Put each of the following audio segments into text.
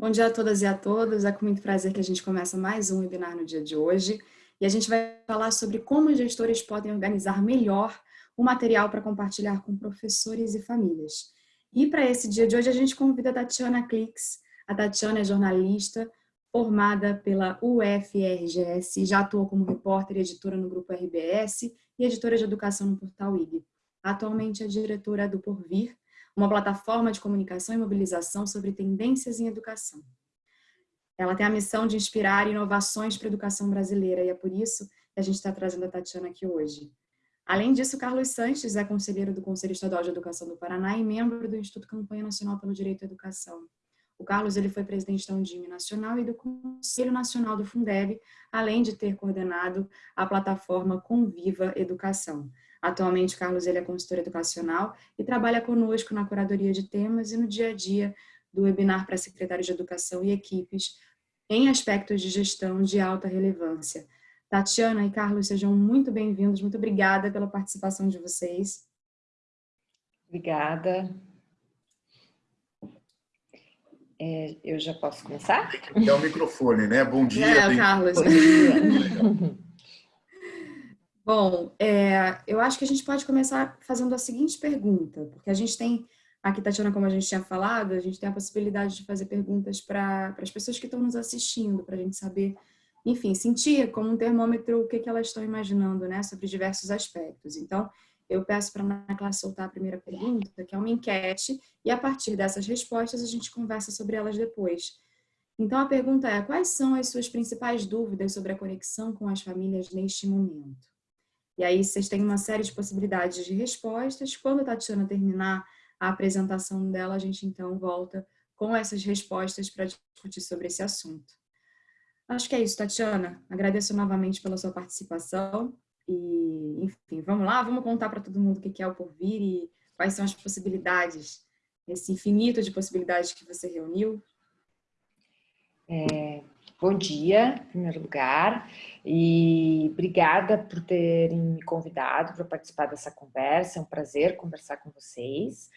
Bom dia a todas e a todos. É com muito prazer que a gente começa mais um webinar no dia de hoje. E a gente vai falar sobre como os gestores podem organizar melhor o material para compartilhar com professores e famílias. E para esse dia de hoje a gente convida a Tatiana Clix. A Tatiana é jornalista, formada pela UFRGS, já atuou como repórter e editora no Grupo RBS e editora de educação no Portal IG. Atualmente é diretora do Porvir, uma plataforma de comunicação e mobilização sobre tendências em educação. Ela tem a missão de inspirar inovações para a educação brasileira e é por isso que a gente está trazendo a Tatiana aqui hoje. Além disso, Carlos Sanches é conselheiro do Conselho Estadual de Educação do Paraná e membro do Instituto Campanha Nacional pelo Direito à Educação. O Carlos ele foi presidente da Undime Nacional e do Conselho Nacional do Fundeb, além de ter coordenado a plataforma Conviva Educação. Atualmente, Carlos ele é consultor educacional e trabalha conosco na curadoria de temas e no dia a dia do webinar para secretários de educação e equipes em aspectos de gestão de alta relevância. Tatiana e Carlos, sejam muito bem-vindos. Muito obrigada pela participação de vocês. Obrigada. É, eu já posso começar? Tem que o microfone, né? Bom dia. É, tem... Carlos. Bom dia. Bom, é, eu acho que a gente pode começar fazendo a seguinte pergunta, porque a gente tem, aqui, Tatiana, como a gente tinha falado, a gente tem a possibilidade de fazer perguntas para as pessoas que estão nos assistindo, para a gente saber, enfim, sentir como um termômetro o que, que elas estão imaginando, né, sobre diversos aspectos. Então, eu peço para a Ana Clara soltar a primeira pergunta, que é uma enquete, e a partir dessas respostas a gente conversa sobre elas depois. Então, a pergunta é, quais são as suas principais dúvidas sobre a conexão com as famílias neste momento? E aí vocês têm uma série de possibilidades de respostas. Quando a Tatiana terminar a apresentação dela, a gente então volta com essas respostas para discutir sobre esse assunto. Acho que é isso, Tatiana. Agradeço novamente pela sua participação. E, enfim, vamos lá, vamos contar para todo mundo o que é o porvir e quais são as possibilidades, esse infinito de possibilidades que você reuniu. É, Bom dia, em primeiro lugar, e obrigada por terem me convidado para participar dessa conversa, é um prazer conversar com vocês.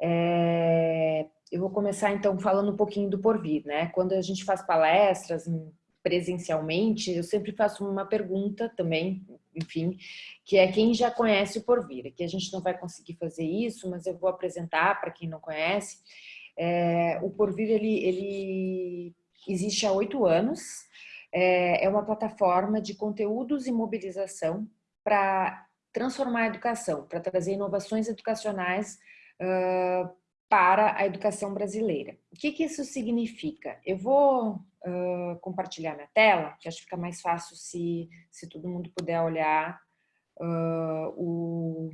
É, eu vou começar então falando um pouquinho do porvir, né? Quando a gente faz palestras presencialmente, eu sempre faço uma pergunta também, enfim, que é quem já conhece o porvir. Aqui a gente não vai conseguir fazer isso, mas eu vou apresentar para quem não conhece. É, o porvir, ele, ele existe há oito anos, é, é uma plataforma de conteúdos e mobilização para transformar a educação, para trazer inovações educacionais uh, para a educação brasileira. O que, que isso significa? Eu vou uh, compartilhar minha tela, que acho que fica mais fácil se, se todo mundo puder olhar uh, o,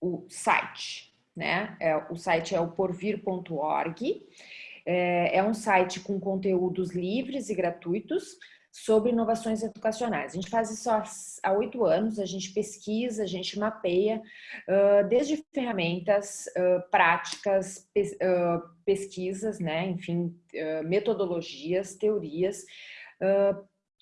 o site né? É, o site é o porvir.org. É, é um site com conteúdos livres e gratuitos sobre inovações educacionais. A gente faz isso há oito anos, a gente pesquisa, a gente mapeia, uh, desde ferramentas, uh, práticas, uh, pesquisas, né? enfim, metodologias, teorias,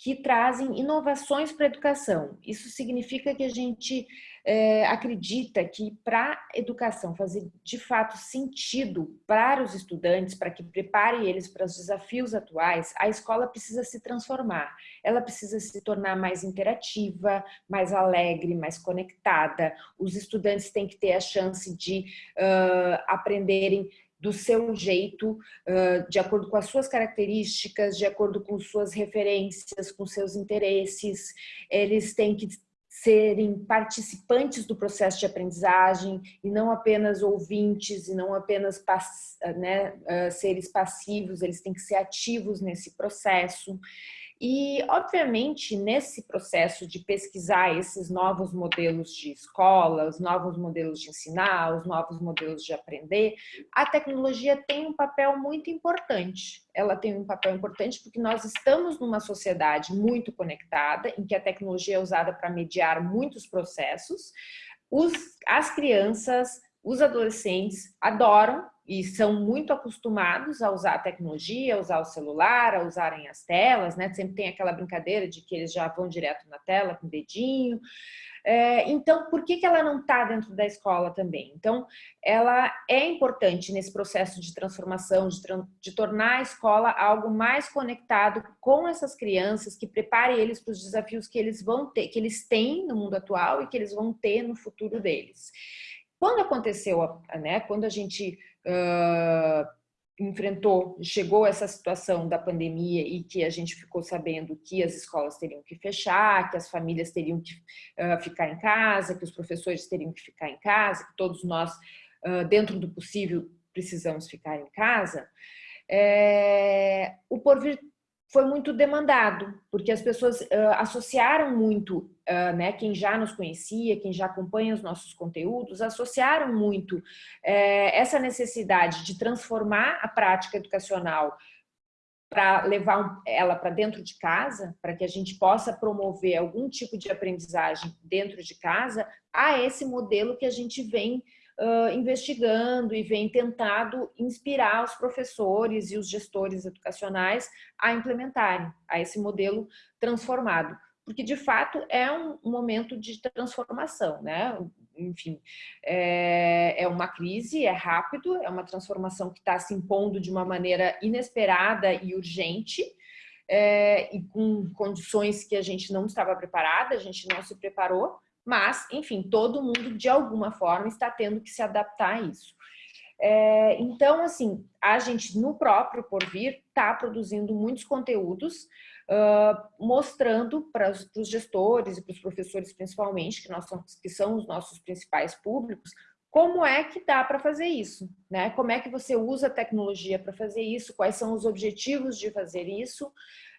que trazem inovações para a educação. Isso significa que a gente é, acredita que para a educação fazer de fato sentido para os estudantes, para que prepare eles para os desafios atuais, a escola precisa se transformar. Ela precisa se tornar mais interativa, mais alegre, mais conectada. Os estudantes têm que ter a chance de uh, aprenderem do seu jeito, de acordo com as suas características, de acordo com suas referências, com seus interesses. Eles têm que serem participantes do processo de aprendizagem e não apenas ouvintes e não apenas né, seres passivos, eles têm que ser ativos nesse processo. E, obviamente, nesse processo de pesquisar esses novos modelos de escola, os novos modelos de ensinar, os novos modelos de aprender, a tecnologia tem um papel muito importante. Ela tem um papel importante porque nós estamos numa sociedade muito conectada, em que a tecnologia é usada para mediar muitos processos. Os, as crianças, os adolescentes adoram e são muito acostumados a usar a tecnologia, a usar o celular, a usarem as telas, né? Sempre tem aquela brincadeira de que eles já vão direto na tela com o dedinho. É, então, por que, que ela não está dentro da escola também? Então, ela é importante nesse processo de transformação, de, de tornar a escola algo mais conectado com essas crianças, que prepare eles para os desafios que eles vão ter, que eles têm no mundo atual e que eles vão ter no futuro deles. Quando aconteceu, né, quando a gente uh, enfrentou, chegou essa situação da pandemia e que a gente ficou sabendo que as escolas teriam que fechar, que as famílias teriam que uh, ficar em casa, que os professores teriam que ficar em casa, que todos nós, uh, dentro do possível, precisamos ficar em casa, é, o Porvir foi muito demandado, porque as pessoas uh, associaram muito, uh, né, quem já nos conhecia, quem já acompanha os nossos conteúdos, associaram muito uh, essa necessidade de transformar a prática educacional para levar ela para dentro de casa, para que a gente possa promover algum tipo de aprendizagem dentro de casa, a esse modelo que a gente vem uh, investigando e vem tentado inspirar os professores e os gestores educacionais a implementarem a esse modelo transformado. Porque, de fato, é um momento de transformação, né? Enfim, é, é uma crise, é rápido, é uma transformação que está se impondo de uma maneira inesperada e urgente, é, e com condições que a gente não estava preparada, a gente não se preparou, mas, enfim, todo mundo, de alguma forma, está tendo que se adaptar a isso. É, então, assim, a gente, no próprio Porvir, está produzindo muitos conteúdos uh, mostrando para os gestores e para os professores, principalmente, que, nós que são os nossos principais públicos, como é que dá para fazer isso, né? Como é que você usa a tecnologia para fazer isso, quais são os objetivos de fazer isso,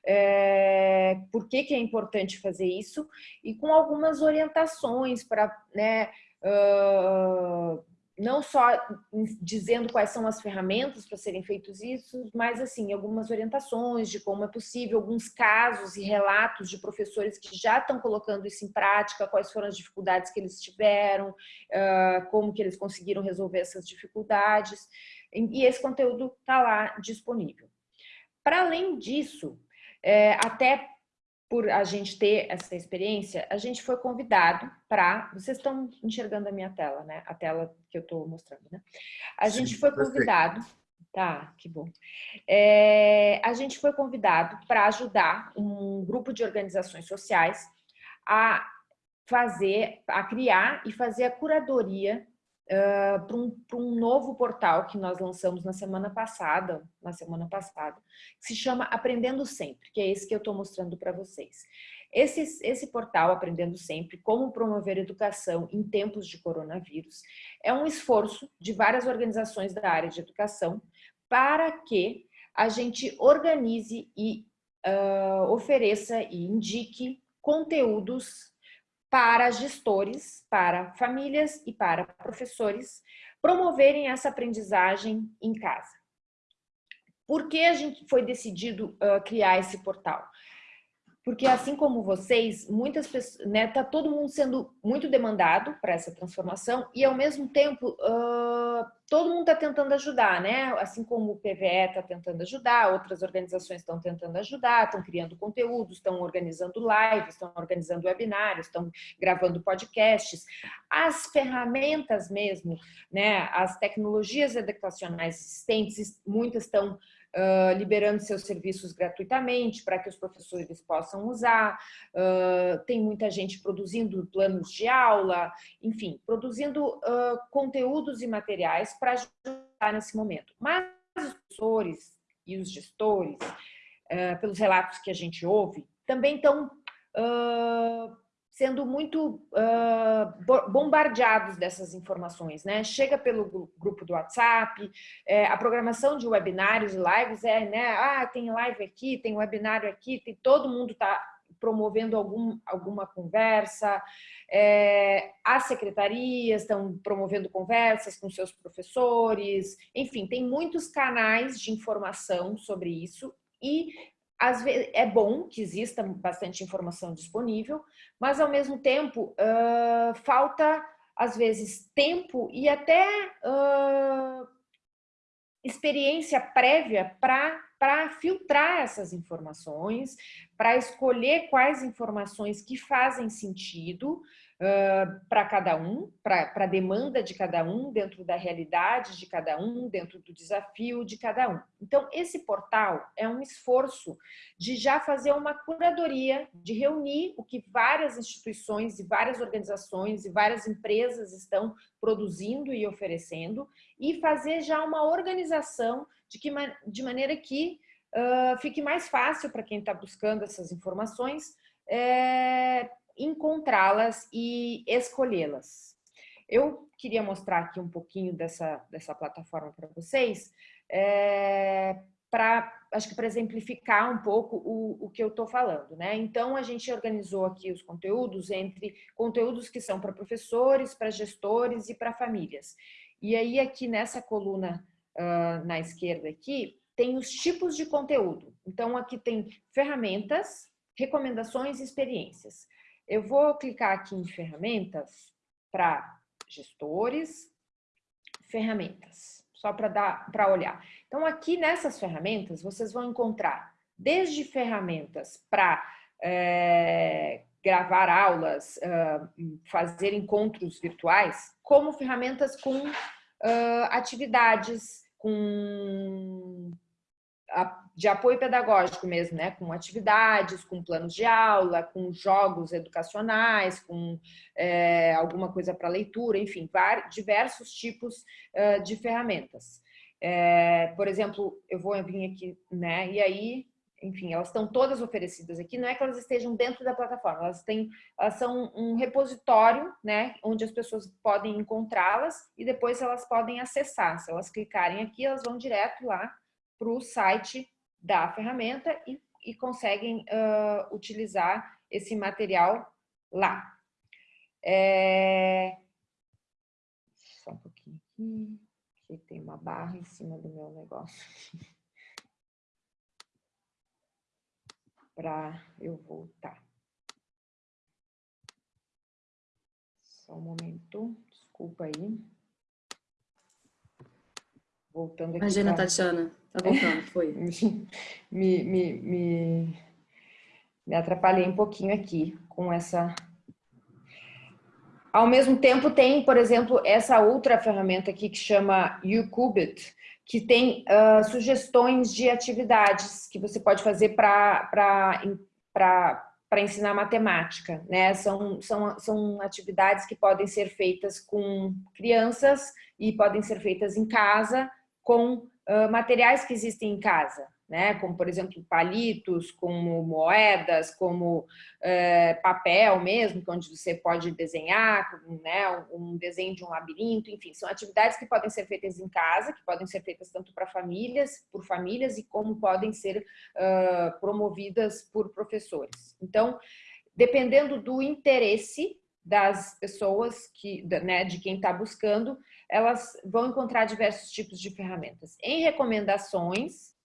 é, por que, que é importante fazer isso, e com algumas orientações para, né, uh, não só dizendo quais são as ferramentas para serem feitos isso, mas assim, algumas orientações de como é possível, alguns casos e relatos de professores que já estão colocando isso em prática, quais foram as dificuldades que eles tiveram, uh, como que eles conseguiram resolver essas dificuldades, e esse conteúdo está lá disponível. Para além disso, é, até por a gente ter essa experiência, a gente foi convidado para... Vocês estão enxergando a minha tela, né? A tela que eu estou mostrando, né? A Sim, gente foi convidado... Tá, que bom. É, a gente foi convidado para ajudar um grupo de organizações sociais a fazer, a criar e fazer a curadoria uh, para um, um novo portal que nós lançamos na semana passada, na semana passada, que se chama Aprendendo Sempre, que é esse que eu estou mostrando para vocês. Esse, esse portal, Aprendendo Sempre, como promover educação em tempos de coronavírus, é um esforço de várias organizações da área de educação para que a gente organize e uh, ofereça e indique conteúdos para gestores, para famílias e para professores promoverem essa aprendizagem em casa. Por que a gente foi decidido uh, criar esse portal? Porque assim como vocês, muitas pessoas, né, tá todo mundo sendo muito demandado para essa transformação e ao mesmo tempo uh, todo mundo está tentando ajudar, né? Assim como o PVE está tentando ajudar, outras organizações estão tentando ajudar, estão criando conteúdos, estão organizando lives, estão organizando webinários, estão gravando podcasts. As ferramentas mesmo, né? As tecnologias educacionais existentes, muitas estão uh, liberando seus serviços gratuitamente para que os professores possam usar, uh, tem muita gente produzindo planos de aula, enfim, produzindo uh, conteúdos e materiais para ajudar nesse momento. Mas os professores e os gestores, pelos relatos que a gente ouve, também estão sendo muito uh, bombardeados dessas informações, né? Chega pelo grupo do WhatsApp, é, a programação de webinários e lives é, né? Ah, tem live aqui, tem webinário aqui, tem, todo mundo está promovendo algum, alguma conversa, é, as secretarias estão promovendo conversas com seus professores, enfim, tem muitos canais de informação sobre isso e às vezes, é bom que exista bastante informação disponível, mas ao mesmo tempo uh, falta, às vezes, tempo e até uh, experiência prévia para filtrar essas informações, para escolher quais informações que fazem sentido, uh, para cada um, para a demanda de cada um, dentro da realidade de cada um, dentro do desafio de cada um. Então, esse portal é um esforço de já fazer uma curadoria, de reunir o que várias instituições e várias organizações e várias empresas estão produzindo e oferecendo e fazer já uma organização de, que, de maneira que uh, fique mais fácil para quem está buscando essas informações é, encontrá-las e escolhê-las. Eu queria mostrar aqui um pouquinho dessa, dessa plataforma para vocês, é, para acho que para exemplificar um pouco o, o que eu estou falando. Né? Então, a gente organizou aqui os conteúdos entre conteúdos que são para professores, para gestores e para famílias. E aí, aqui nessa coluna uh, na esquerda aqui, tem os tipos de conteúdo. Então, aqui tem ferramentas, recomendações e experiências. Eu vou clicar aqui em ferramentas para gestores, ferramentas, só para dar para olhar. Então, aqui nessas ferramentas, vocês vão encontrar desde ferramentas para é, gravar aulas, uh, fazer encontros virtuais, como ferramentas com uh, atividades, com de apoio pedagógico mesmo, né? com atividades, com planos de aula, com jogos educacionais, com é, alguma coisa para leitura, enfim, diversos tipos uh, de ferramentas. É, por exemplo, eu vou vir aqui, né? E aí, enfim, elas estão todas oferecidas aqui, não é que elas estejam dentro da plataforma, elas, têm, elas são um repositório, né? Onde as pessoas podem encontrá-las e depois elas podem acessar. Se elas clicarem aqui, elas vão direto lá para o site da ferramenta e, e conseguem uh, utilizar esse material lá. É... Só um pouquinho aqui, que tem uma barra em cima do meu negócio. Para eu voltar. Só um momento, desculpa aí. Voltando aqui. Imagina, pra... Tatiana. Tá voltando, foi. me, me, me, me atrapalhei um pouquinho aqui com essa... Ao mesmo tempo tem, por exemplo, essa outra ferramenta aqui que chama YouQubit, que tem uh, sugestões de atividades que você pode fazer para ensinar matemática. Né? São, são, são atividades que podem ser feitas com crianças e podem ser feitas em casa com materiais que existem em casa, né? como, por exemplo, palitos, como moedas, como papel mesmo, onde você pode desenhar, né? um desenho de um labirinto, enfim, são atividades que podem ser feitas em casa, que podem ser feitas tanto para famílias, por famílias, e como podem ser uh, promovidas por professores. Então, dependendo do interesse das pessoas, que, né, de quem está buscando, elas vão encontrar diversos tipos de ferramentas. Em recomendações,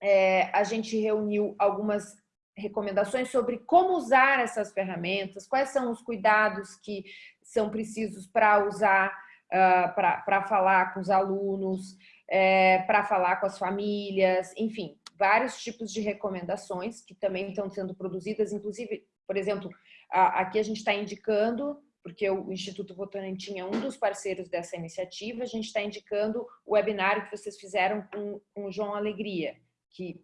é, a gente reuniu algumas recomendações sobre como usar essas ferramentas, quais são os cuidados que são precisos para usar, uh, para falar com os alunos, é, para falar com as famílias, enfim, vários tipos de recomendações que também estão sendo produzidas, inclusive, por exemplo, aqui a gente está indicando porque o Instituto Votorantim é um dos parceiros dessa iniciativa, a gente está indicando o webinário que vocês fizeram com, com o João Alegria, que,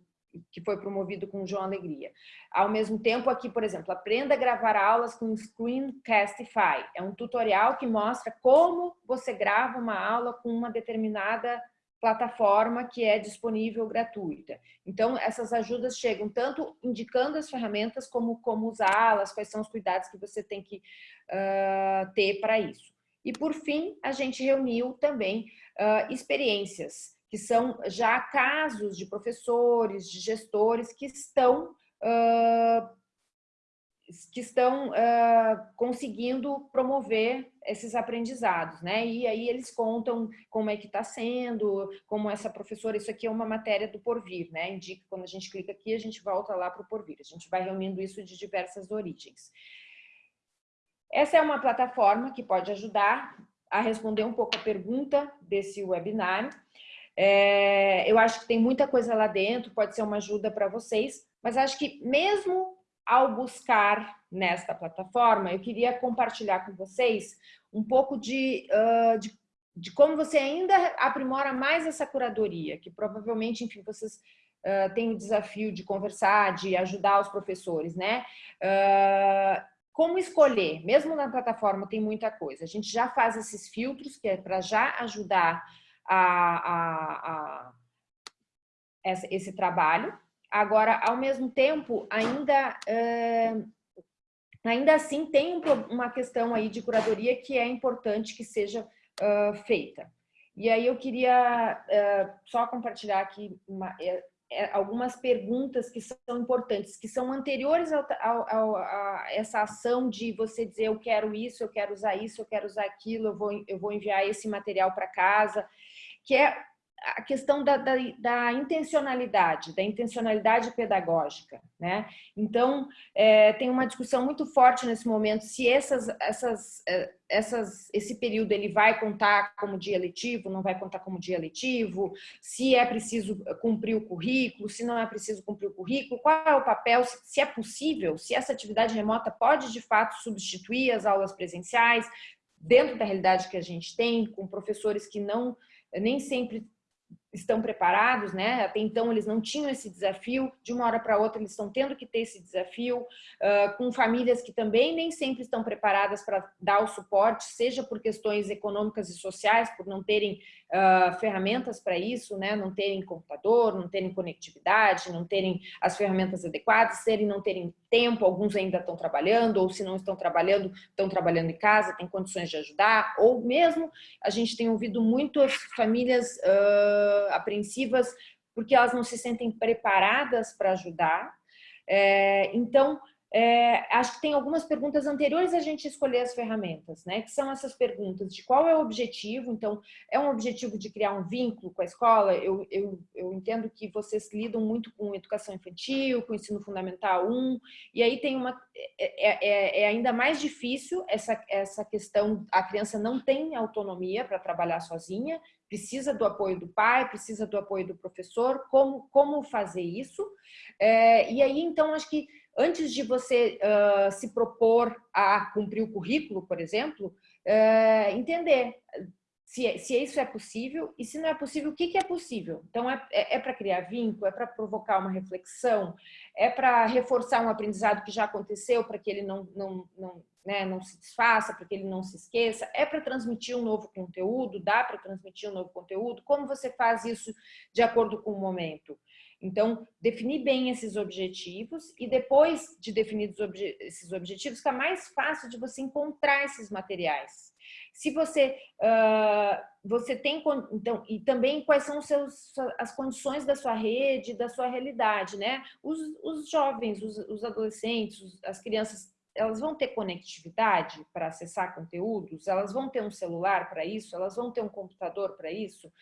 que foi promovido com o João Alegria. Ao mesmo tempo, aqui, por exemplo, aprenda a gravar aulas com Screencastify. É um tutorial que mostra como você grava uma aula com uma determinada plataforma que é disponível gratuita. Então, essas ajudas chegam tanto indicando as ferramentas como como usá-las, quais são os cuidados que você tem que uh, ter para isso. E, por fim, a gente reuniu também uh, experiências, que são já casos de professores, de gestores que estão uh, que estão uh, conseguindo promover esses aprendizados, né? E aí eles contam como é que está sendo, como essa professora, isso aqui é uma matéria do Porvir, né? Indica, quando a gente clica aqui, a gente volta lá para o Porvir. A gente vai reunindo isso de diversas origens. Essa é uma plataforma que pode ajudar a responder um pouco a pergunta desse webinário. É, eu acho que tem muita coisa lá dentro, pode ser uma ajuda para vocês, mas acho que mesmo ao buscar nesta plataforma, eu queria compartilhar com vocês um pouco de, uh, de, de, como você ainda aprimora mais essa curadoria, que provavelmente, enfim, vocês uh, têm o desafio de conversar, de ajudar os professores, né? Uh, como escolher? Mesmo na plataforma tem muita coisa. A gente já faz esses filtros, que é para já ajudar a, a, a esse trabalho. Agora, ao mesmo tempo, ainda, ainda assim tem uma questão aí de curadoria que é importante que seja uh, feita. E aí eu queria uh, só compartilhar aqui uma, é, é, algumas perguntas que são importantes, que são anteriores ao, ao, a essa ação de você dizer eu quero isso, eu quero usar isso, eu quero usar aquilo, eu vou, eu vou enviar esse material para casa, que é a questão da, da, da, intencionalidade, da intencionalidade pedagógica, né? Então, é, tem uma discussão muito forte nesse momento se essas, essas, é, essas, esse período ele vai contar como dia letivo, não vai contar como dia letivo, se é preciso cumprir o currículo, se não é preciso cumprir o currículo, qual é o papel, se é possível, se essa atividade remota pode de fato substituir as aulas presenciais, dentro da realidade que a gente tem, com professores que não nem sempre estão preparados, né? Até então eles não tinham esse desafio, de uma hora para outra eles estão tendo que ter esse desafio, uh, com famílias que também nem sempre estão preparadas para dar o suporte, seja por questões econômicas e sociais, por não terem uh, ferramentas para isso, né? Não terem computador, não terem conectividade, não terem as ferramentas adequadas, serem não terem tempo, alguns ainda estão trabalhando, ou se não estão trabalhando, estão trabalhando em casa, têm condições de ajudar, ou mesmo a gente tem ouvido muitas famílias uh, apreensivas porque elas não se sentem preparadas para ajudar. É, então, é, acho que tem algumas perguntas anteriores a gente escolher as ferramentas, né? Que são essas perguntas de qual é o objetivo. Então, é um objetivo de criar um vínculo com a escola. Eu, eu, eu entendo que vocês lidam muito com educação infantil, com ensino fundamental 1, e aí tem uma. É, é, é ainda mais difícil essa, essa questão. A criança não tem autonomia para trabalhar sozinha, precisa do apoio do pai, precisa do apoio do professor. Como, como fazer isso? É, e aí, então, acho que antes de você uh, se propor a cumprir o currículo, por exemplo, uh, entender se, se isso é possível e se não é possível, o que, que é possível. Então, é, é, é para criar vínculo, é para provocar uma reflexão, é para reforçar um aprendizado que já aconteceu, para que ele não, não, não, né, não se desfaça, para que ele não se esqueça, é para transmitir um novo conteúdo, dá para transmitir um novo conteúdo, como você faz isso de acordo com o momento? Então, definir bem esses objetivos e depois de definidos obje esses objetivos, fica mais fácil de você encontrar esses materiais. Se você, uh, você tem, então, e também quais são seus, as condições da sua rede, da sua realidade, né? Os, os jovens, os, os adolescentes, os, as crianças, elas vão ter conectividade para acessar conteúdos, elas vão ter um celular para isso, elas vão ter um computador para isso,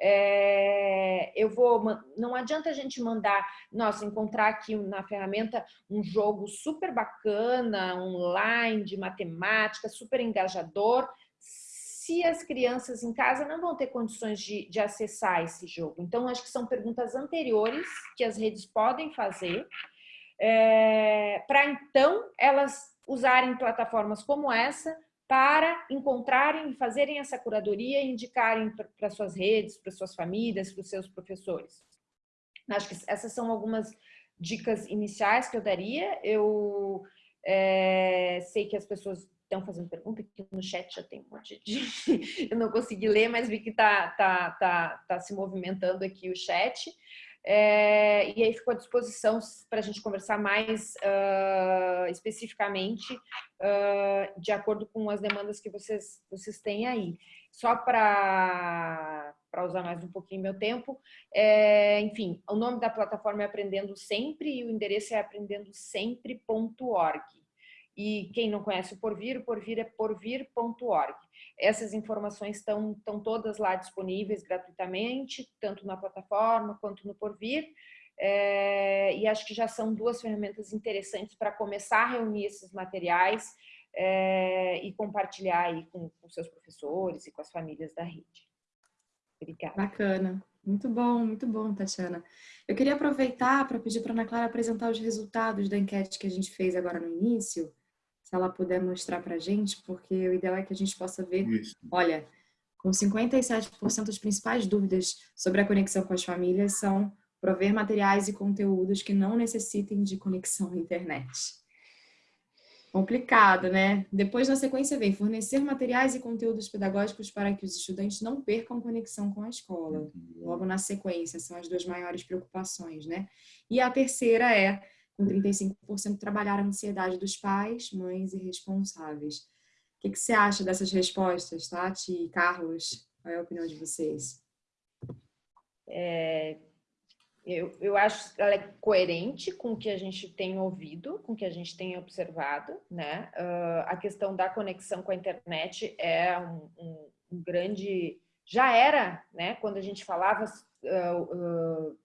é, eu vou, não adianta a gente mandar, nossa, encontrar aqui na ferramenta um jogo super bacana, online, de matemática, super engajador, se as crianças em casa não vão ter condições de, de acessar esse jogo. Então, acho que são perguntas anteriores que as redes podem fazer, é, para então elas usarem plataformas como essa para encontrarem, fazerem essa curadoria e indicarem para suas redes, para suas famílias, para os seus professores. Acho que essas são algumas dicas iniciais que eu daria. Eu é, sei que as pessoas estão fazendo pergunta, aqui no chat já tem um monte de... eu não consegui ler, mas vi que está tá, tá, tá se movimentando aqui o chat. É, e aí ficou à disposição para a gente conversar mais uh, especificamente uh, de acordo com as demandas que vocês, vocês têm aí. Só para usar mais um pouquinho meu tempo, é, enfim, o nome da plataforma é Aprendendo Sempre e o endereço é aprendendosempre.org. E quem não conhece o Porvir, o Porvir é porvir.org. Essas informações estão, estão todas lá disponíveis gratuitamente, tanto na plataforma quanto no Porvir. É, e acho que já são duas ferramentas interessantes para começar a reunir esses materiais é, e compartilhar aí com, com seus professores e com as famílias da rede. Obrigada. Bacana. Muito bom, muito bom, Tatiana. Eu queria aproveitar para pedir para a Ana Clara apresentar os resultados da enquete que a gente fez agora no início, se ela puder mostrar para a gente, porque o ideal é que a gente possa ver, Isso. olha, com 57% as principais dúvidas sobre a conexão com as famílias são prover materiais e conteúdos que não necessitem de conexão à internet. Complicado, né? Depois, na sequência, vem fornecer materiais e conteúdos pedagógicos para que os estudantes não percam conexão com a escola. Logo na sequência, são as duas maiores preocupações, né? E a terceira é, com 35%, trabalhar a ansiedade dos pais, mães e responsáveis. O que, que você acha dessas respostas, Tati e Carlos? Qual é a opinião de vocês? É, eu, eu acho que ela é coerente com o que a gente tem ouvido, com o que a gente tem observado, né? Uh, a questão da conexão com a internet é um, um, um grande... Já era, né? Quando a gente falava uh, uh,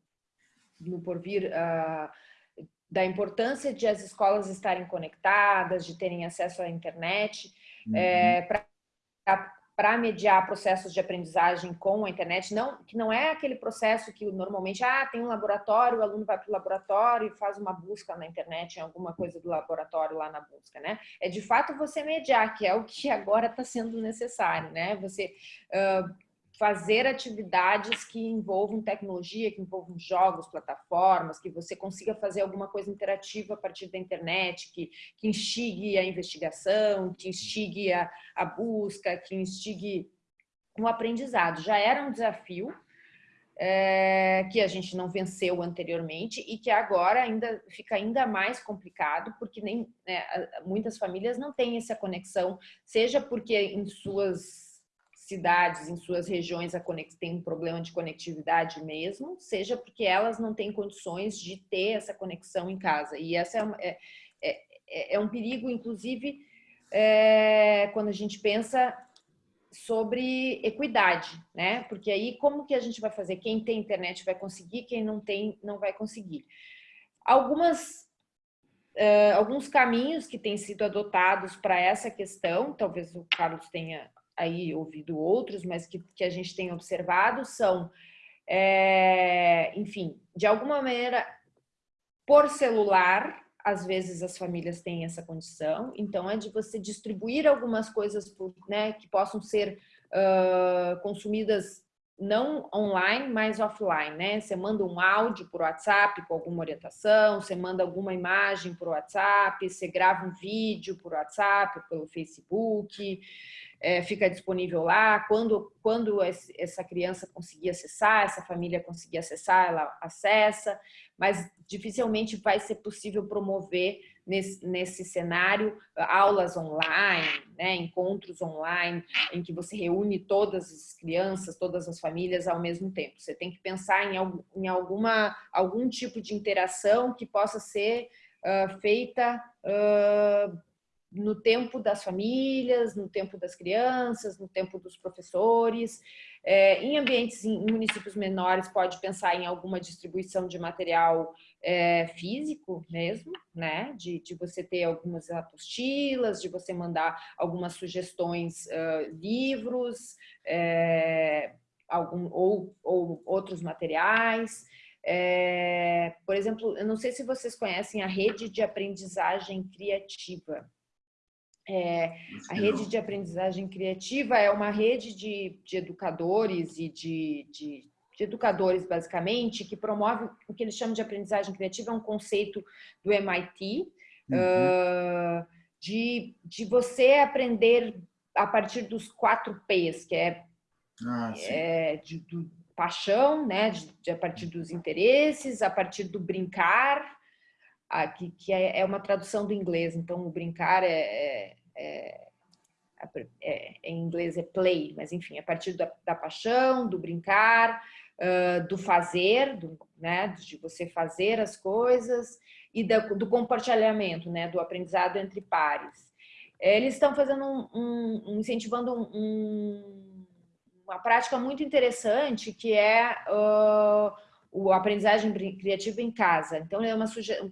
no porvir da importância de as escolas estarem conectadas, de terem acesso à internet, uhum. é, para mediar processos de aprendizagem com a internet, não, que não é aquele processo que normalmente, ah, tem um laboratório, o aluno vai para o laboratório e faz uma busca na internet em alguma coisa do laboratório lá na busca, né? É de fato você mediar, que é o que agora está sendo necessário, né? Você uh, fazer atividades que envolvam tecnologia, que envolvam jogos, plataformas, que você consiga fazer alguma coisa interativa a partir da internet, que, que instigue a investigação, que instigue a, a busca, que instigue o aprendizado. Já era um desafio é, que a gente não venceu anteriormente e que agora ainda fica ainda mais complicado, porque nem né, muitas famílias não têm essa conexão, seja porque em suas cidades, em suas regiões, têm um problema de conectividade mesmo, seja porque elas não têm condições de ter essa conexão em casa. E essa é, é, é, é um perigo, inclusive, é, quando a gente pensa sobre equidade, né? Porque aí como que a gente vai fazer? Quem tem internet vai conseguir, quem não tem não vai conseguir. Algumas Uh, alguns caminhos que têm sido adotados para essa questão, talvez o Carlos tenha aí ouvido outros, mas que, que a gente tem observado são, é, enfim, de alguma maneira, por celular, às vezes as famílias têm essa condição, então é de você distribuir algumas coisas né, que possam ser uh, consumidas não online, mas offline, né? Você manda um áudio por WhatsApp com alguma orientação, você manda alguma imagem por WhatsApp, você grava um vídeo por WhatsApp, pelo Facebook, é, fica disponível lá. Quando, quando essa criança conseguir acessar, essa família conseguir acessar, ela acessa, mas dificilmente vai ser possível promover nesse, nesse cenário aulas online, né, encontros online, em que você reúne todas as crianças, todas as famílias ao mesmo tempo. Você tem que pensar em, em alguma, algum tipo de interação que possa ser uh, feita uh, no tempo das famílias, no tempo das crianças, no tempo dos professores. É, em ambientes, em municípios menores, pode pensar em alguma distribuição de material é, físico mesmo, né? De, de você ter algumas apostilas, de você mandar algumas sugestões, uh, livros, é, algum, ou, ou outros materiais. É, por exemplo, eu não sei se vocês conhecem a rede de aprendizagem criativa. É, a rede de aprendizagem criativa é uma rede de, de educadores e de, de, de, educadores, basicamente, que promove o que eles chamam de aprendizagem criativa, é um conceito do MIT, uhum. uh, de, de você aprender a partir dos quatro P's, que é, ah, é de, do paixão, né, de, de, a partir dos interesses, a partir do brincar, que, que é, é, uma tradução do inglês, então o brincar é, é, é, é, em inglês é play, mas enfim, a partir da, da paixão, do brincar, uh, do fazer, do, né, de você fazer as coisas e da, do compartilhamento, né, do aprendizado entre pares. Eles estão fazendo um, um, um incentivando um, uma prática muito interessante que é uh, o aprendizagem criativa em casa. Então, é uma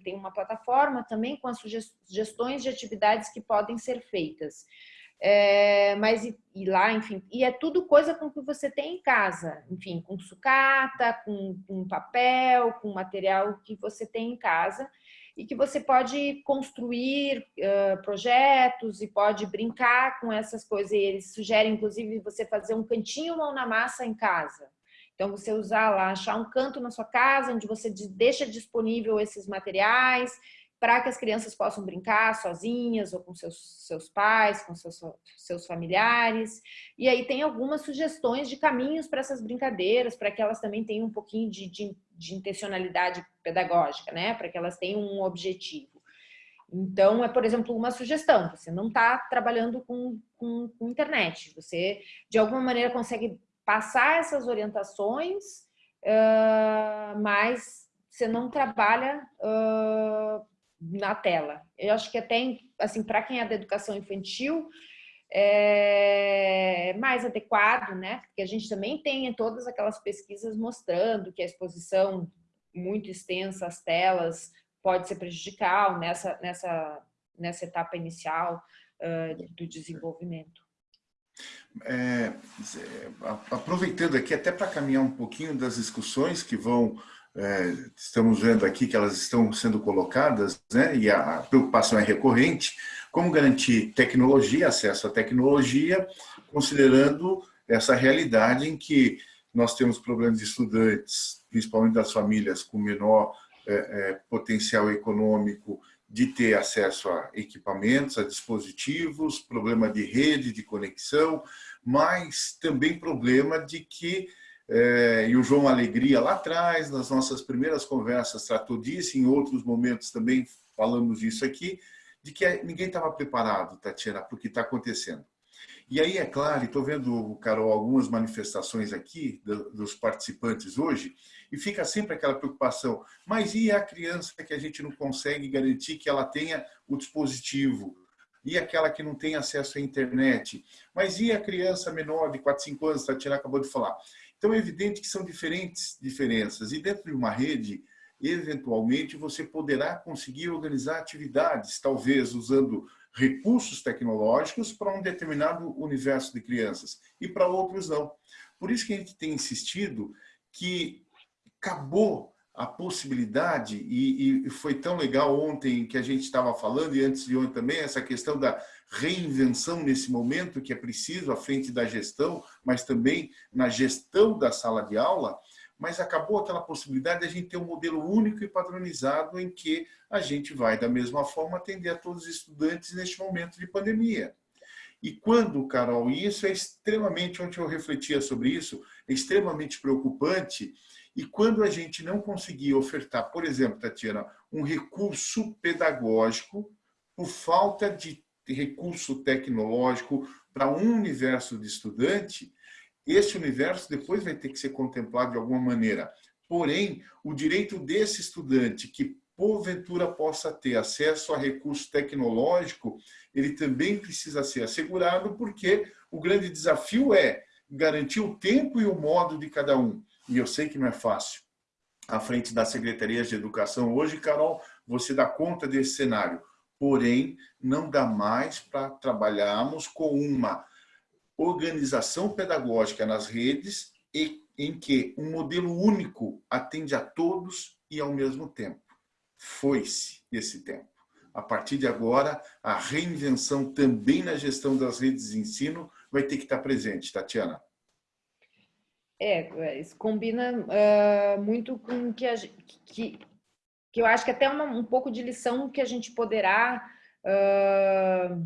tem uma plataforma também com as sugestões de atividades que podem ser feitas. É, mas e, e, lá, enfim, e é tudo coisa com que você tem em casa, enfim, com sucata, com, com papel, com material que você tem em casa e que você pode construir uh, projetos e pode brincar com essas coisas. E eles sugerem, inclusive, você fazer um cantinho mão na massa em casa. Então, você usar lá, achar um canto na sua casa onde você deixa disponível esses materiais para que as crianças possam brincar sozinhas ou com seus, seus pais, com seus, seus familiares. E aí tem algumas sugestões de caminhos para essas brincadeiras, para que elas também tenham um pouquinho de, de, de intencionalidade pedagógica, né? para que elas tenham um objetivo. Então, é, por exemplo, uma sugestão, você não está trabalhando com, com, com, internet, você, de alguma maneira, consegue passar essas orientações, uh, mas você não trabalha uh, na tela. Eu acho que até, assim, para quem é da educação infantil, é mais adequado, né? Porque a gente também tem todas aquelas pesquisas mostrando que a exposição muito extensa às telas pode ser prejudicial nessa, nessa, nessa etapa inicial uh, do desenvolvimento. É, aproveitando aqui, até para caminhar um pouquinho das discussões que vão é, estamos vendo aqui que elas estão sendo colocadas, né, e a preocupação é recorrente, como garantir tecnologia, acesso à tecnologia, considerando essa realidade em que nós temos problemas de estudantes, principalmente das famílias com menor é, é, potencial econômico, de ter acesso a equipamentos, a dispositivos, problema de rede, de conexão, mas também problema de que é, e o João Alegria lá atrás, nas nossas primeiras conversas, tratou disso, em outros momentos também falamos disso aqui, de que ninguém estava preparado, Tatiana, para o que está acontecendo. E aí, é claro, estou vendo, Carol, algumas manifestações aqui dos participantes hoje, e fica sempre aquela preocupação, mas e a criança que a gente não consegue garantir que ela tenha o dispositivo? E aquela que não tem acesso à internet? Mas e a criança menor de 4, 5 anos, Tatiana acabou de falar? Então é evidente que são diferentes diferenças. E dentro de uma rede, eventualmente, você poderá conseguir organizar atividades, talvez usando recursos tecnológicos para um determinado universo de crianças e para outros não. Por isso que a gente tem insistido que acabou a possibilidade, e, e, foi tão legal ontem que a gente estava falando, e antes de ontem também, essa questão da reinvenção nesse momento que é preciso à frente da gestão, mas também na gestão da sala de aula, mas acabou aquela possibilidade de a gente ter um modelo único e padronizado em que a gente vai, da mesma forma, atender a todos os estudantes neste momento de pandemia. E quando, Carol, e isso é extremamente, ontem eu refletia sobre isso, é extremamente preocupante, e quando a gente não conseguir ofertar, por exemplo, Tatiana, um recurso pedagógico por falta de recurso tecnológico para um universo de estudante, esse universo depois vai ter que ser contemplado de alguma maneira. Porém, o direito desse estudante que porventura possa ter acesso a recurso tecnológico, ele também precisa ser assegurado, porque o grande desafio é garantir o tempo e o modo de cada um e eu sei que não é fácil, à frente das secretarias de educação. Hoje, Carol, você dá conta desse cenário. Porém, não dá mais para trabalharmos com uma organização pedagógica nas redes e em que um modelo único atende a todos e ao mesmo tempo. Foi-se esse tempo. A partir de agora, a reinvenção também na gestão das redes de ensino vai ter que estar presente, Tatiana. É, é, isso combina uh, muito com que, a, que, que eu acho que até uma, um pouco de lição que a gente poderá uh,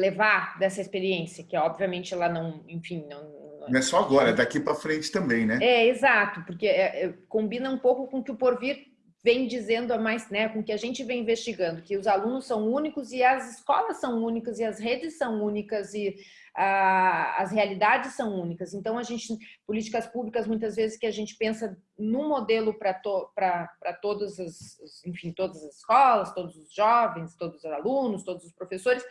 levar dessa experiência, que obviamente ela não, enfim, não, não é só agora, é daqui para frente também, né? É, exato, porque é, é, combina um pouco com o que o Porvir vem dizendo a mais, né, com que a gente vem investigando, que os alunos são únicos e as escolas são únicas e as redes são únicas e as realidades são únicas. Então, a gente, políticas públicas, muitas vezes que a gente pensa num modelo para to, todas as, enfim, todas as escolas, todos os jovens, todos os alunos, todos os professores,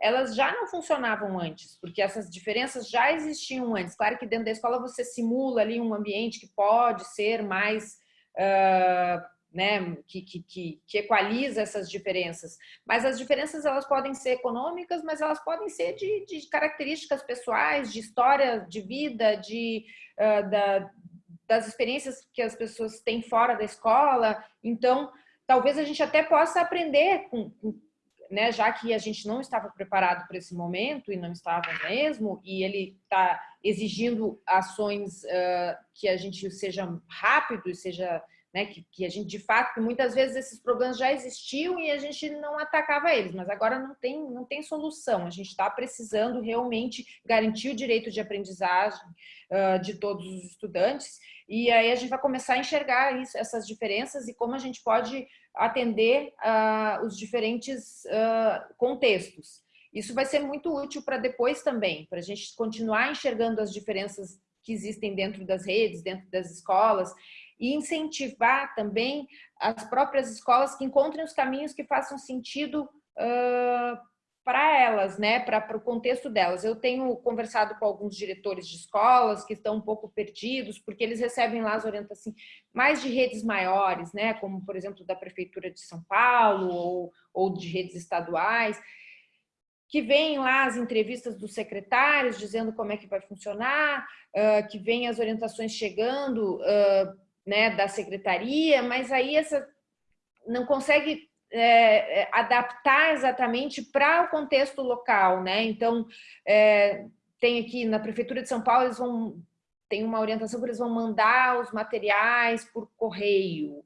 elas já não funcionavam antes, porque essas diferenças já existiam antes. Claro que dentro da escola você simula ali um ambiente que pode ser mais uh, né, que, que, que, equaliza essas diferenças. Mas as diferenças elas podem ser econômicas, mas elas podem ser de, de características pessoais, de história de vida, de, uh, da, das experiências que as pessoas têm fora da escola. Então, talvez a gente até possa aprender com, com né, já que a gente não estava preparado para esse momento e não estava mesmo, e ele está exigindo ações uh, que a gente seja rápido e seja né, que, que, a gente de fato, muitas vezes esses problemas já existiam e a gente não atacava eles, mas agora não tem, não tem solução. A gente está precisando realmente garantir o direito de aprendizagem uh, de todos os estudantes e aí a gente vai começar a enxergar isso, essas diferenças e como a gente pode atender uh, os diferentes uh, contextos. Isso vai ser muito útil para depois também, para a gente continuar enxergando as diferenças que existem dentro das redes, dentro das escolas, e incentivar também as próprias escolas que encontrem os caminhos que façam sentido uh, para elas, né, para o contexto delas. Eu tenho conversado com alguns diretores de escolas que estão um pouco perdidos, porque eles recebem lá as orientações mais de redes maiores, né, como, por exemplo, da Prefeitura de São Paulo ou, ou de redes estaduais, que vem lá as entrevistas dos secretários dizendo como é que vai funcionar, uh, que vem as orientações chegando uh, né, da secretaria, mas aí essa não consegue é, é adaptar exatamente para o contexto local, né? Então, é, tem aqui na Prefeitura de São Paulo, eles vão tem uma orientação que eles vão mandar os materiais por correio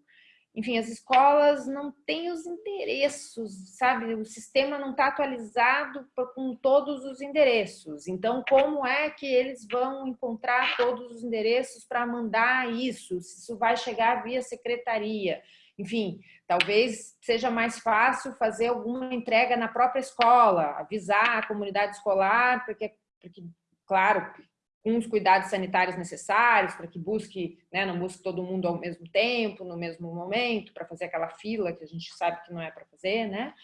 enfim, as escolas não têm os endereços, sabe? O sistema não está atualizado com todos os endereços. Então, como é que eles vão encontrar todos os endereços para mandar isso? Se isso vai chegar via secretaria? Enfim, talvez seja mais fácil fazer alguma entrega na própria escola, avisar a comunidade escolar, porque, porque claro, com os cuidados sanitários necessários para que busque, né, não busque todo mundo ao mesmo tempo, no mesmo momento, para fazer aquela fila que a gente sabe que não é para fazer, né?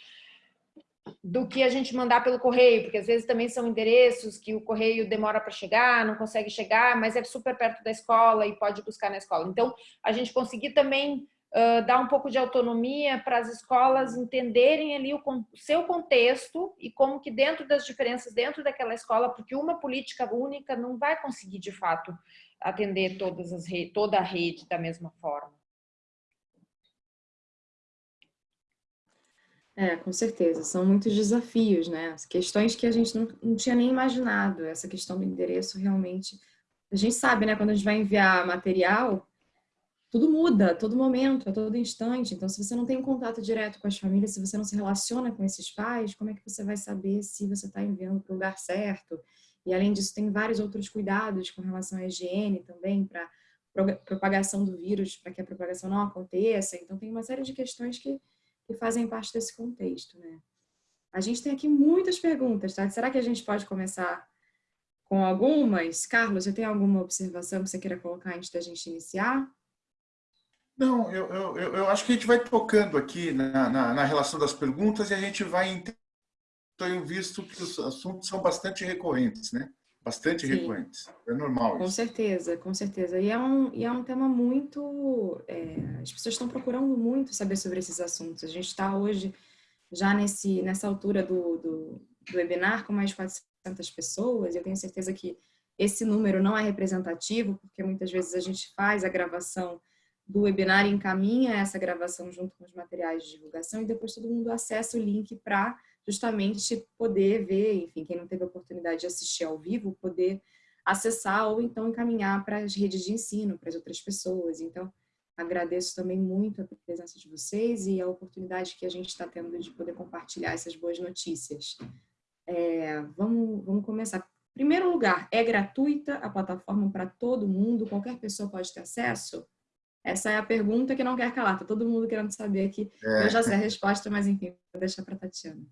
Do que a gente mandar pelo correio, porque às vezes também são endereços que o correio demora para chegar, não consegue chegar, mas é super perto da escola e pode buscar na escola. Então, a gente conseguir também dar um pouco de autonomia para as escolas entenderem ali o, o, seu contexto e como que dentro das diferenças dentro daquela escola, porque uma política única não vai conseguir de fato atender todas as toda a rede da mesma forma. É, com certeza, são muitos desafios, né? Questões que a gente não, não tinha nem imaginado, essa questão do endereço realmente. A gente sabe, né, quando a gente vai enviar material, tudo muda a todo momento, a todo instante. Então, se você não tem um contato direto com as famílias, se você não se relaciona com esses pais, como é que você vai saber se você está enviando para o lugar certo? E, além disso, tem vários outros cuidados com relação à higiene também, para propagação do vírus, para que a propagação não aconteça. Então, tem uma série de questões que, que fazem parte desse contexto, né? A gente tem aqui muitas perguntas, tá? Será que a gente pode começar com algumas? Carlos, você tem alguma observação que você queira colocar antes da gente iniciar? Não, eu, eu, eu acho que a gente vai tocando aqui na, na, na relação das perguntas e a gente vai tenho visto que os assuntos são bastante recorrentes, né? Bastante Sim. recorrentes. É normal Com certeza, com certeza. E é um, e é um tema muito... É, as pessoas estão procurando muito saber sobre esses assuntos. A gente está hoje, já nesse, nessa altura do, do, do webinar, com mais de 400 pessoas, e eu tenho certeza que esse número não é representativo, porque muitas vezes a gente faz a gravação do webinar encaminha essa gravação junto com os materiais de divulgação e depois todo mundo acessa o link para justamente poder ver, enfim, quem não teve a oportunidade de assistir ao vivo, poder acessar ou então encaminhar para as redes de ensino, para as outras pessoas. Então, agradeço também muito a presença de vocês e a oportunidade que a gente está tendo de poder compartilhar essas boas notícias. É, vamos, vamos começar. Primeiro lugar, é gratuita a plataforma para todo mundo? Qualquer pessoa pode ter acesso? Essa é a pergunta que não quer calar. Tá todo mundo querendo saber aqui. É. Eu já sei a resposta, mas enfim, vou deixar para a Tatiana.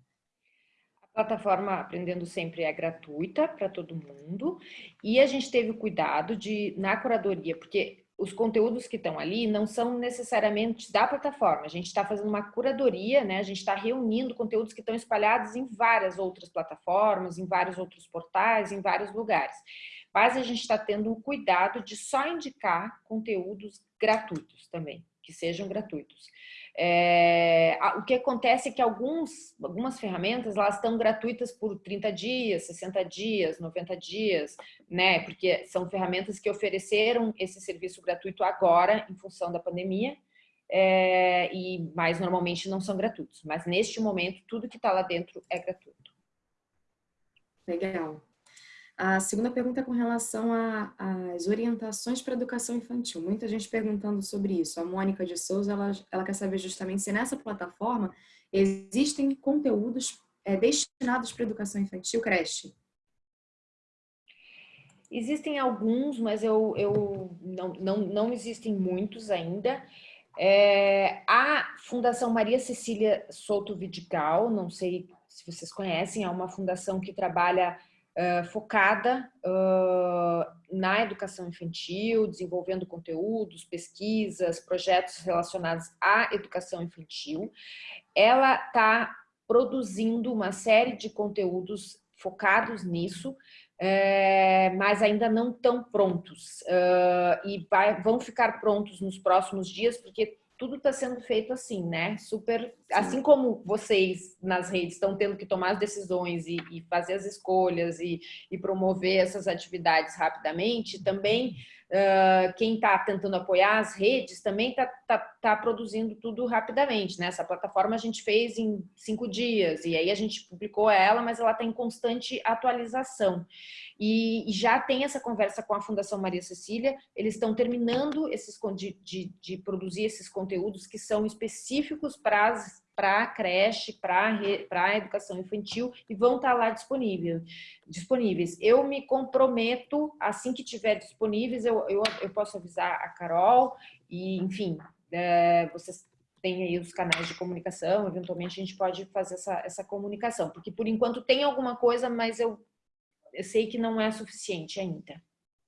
A plataforma Aprendendo Sempre é gratuita para todo mundo e a gente teve o cuidado de, na curadoria, porque os conteúdos que estão ali não são necessariamente da plataforma. A gente está fazendo uma curadoria, né? A gente está reunindo conteúdos que estão espalhados em várias outras plataformas, em vários outros portais, em vários lugares mas a gente está tendo o cuidado de só indicar conteúdos gratuitos também. que sejam gratuitos. É, o que acontece é que alguns, algumas ferramentas elas estão gratuitas por 30 dias, 60 dias, 90 dias, né? Porque são ferramentas que ofereceram esse serviço gratuito agora, em função da pandemia, é, e mais normalmente não são gratuitos. Mas neste momento, tudo que está lá dentro é gratuito. Legal. A segunda pergunta é com relação às orientações para educação infantil. Muita gente perguntando sobre isso. A Mônica de Souza, ela, ela quer saber justamente se nessa plataforma existem conteúdos é, destinados para educação infantil, creche. Existem alguns, mas eu, eu não, não, não existem muitos ainda. É, a Fundação Maria Cecília Souto Vidigal, não sei se vocês conhecem, é uma fundação que trabalha uh, focada uh, na educação infantil, desenvolvendo conteúdos, pesquisas, projetos relacionados à educação infantil. Ela está produzindo uma série de conteúdos focados nisso, é, mas ainda não estão prontos. Uh, e vai, vão ficar prontos nos próximos dias, porque tudo está sendo feito assim, né? Super, Sim. assim como vocês nas redes estão tendo que tomar as decisões e, e fazer as escolhas e, e, promover essas atividades rapidamente, também uh, quem está tentando apoiar as redes também está tá, tá produzindo tudo rapidamente, né? Essa plataforma a gente fez em cinco dias e aí a gente publicou ela, mas ela está em constante atualização. E, já tem essa conversa com a Fundação Maria Cecília, eles estão terminando esses, de, de, de produzir esses conteúdos que são específicos para as para a creche, para a educação infantil e vão estar tá lá disponível, disponíveis. Eu me comprometo, assim que tiver disponíveis, eu, eu, eu posso avisar a Carol e, enfim, é, vocês têm aí os canais de comunicação, eventualmente a gente pode fazer essa, essa comunicação, porque por enquanto tem alguma coisa, mas eu, eu sei que não é suficiente ainda.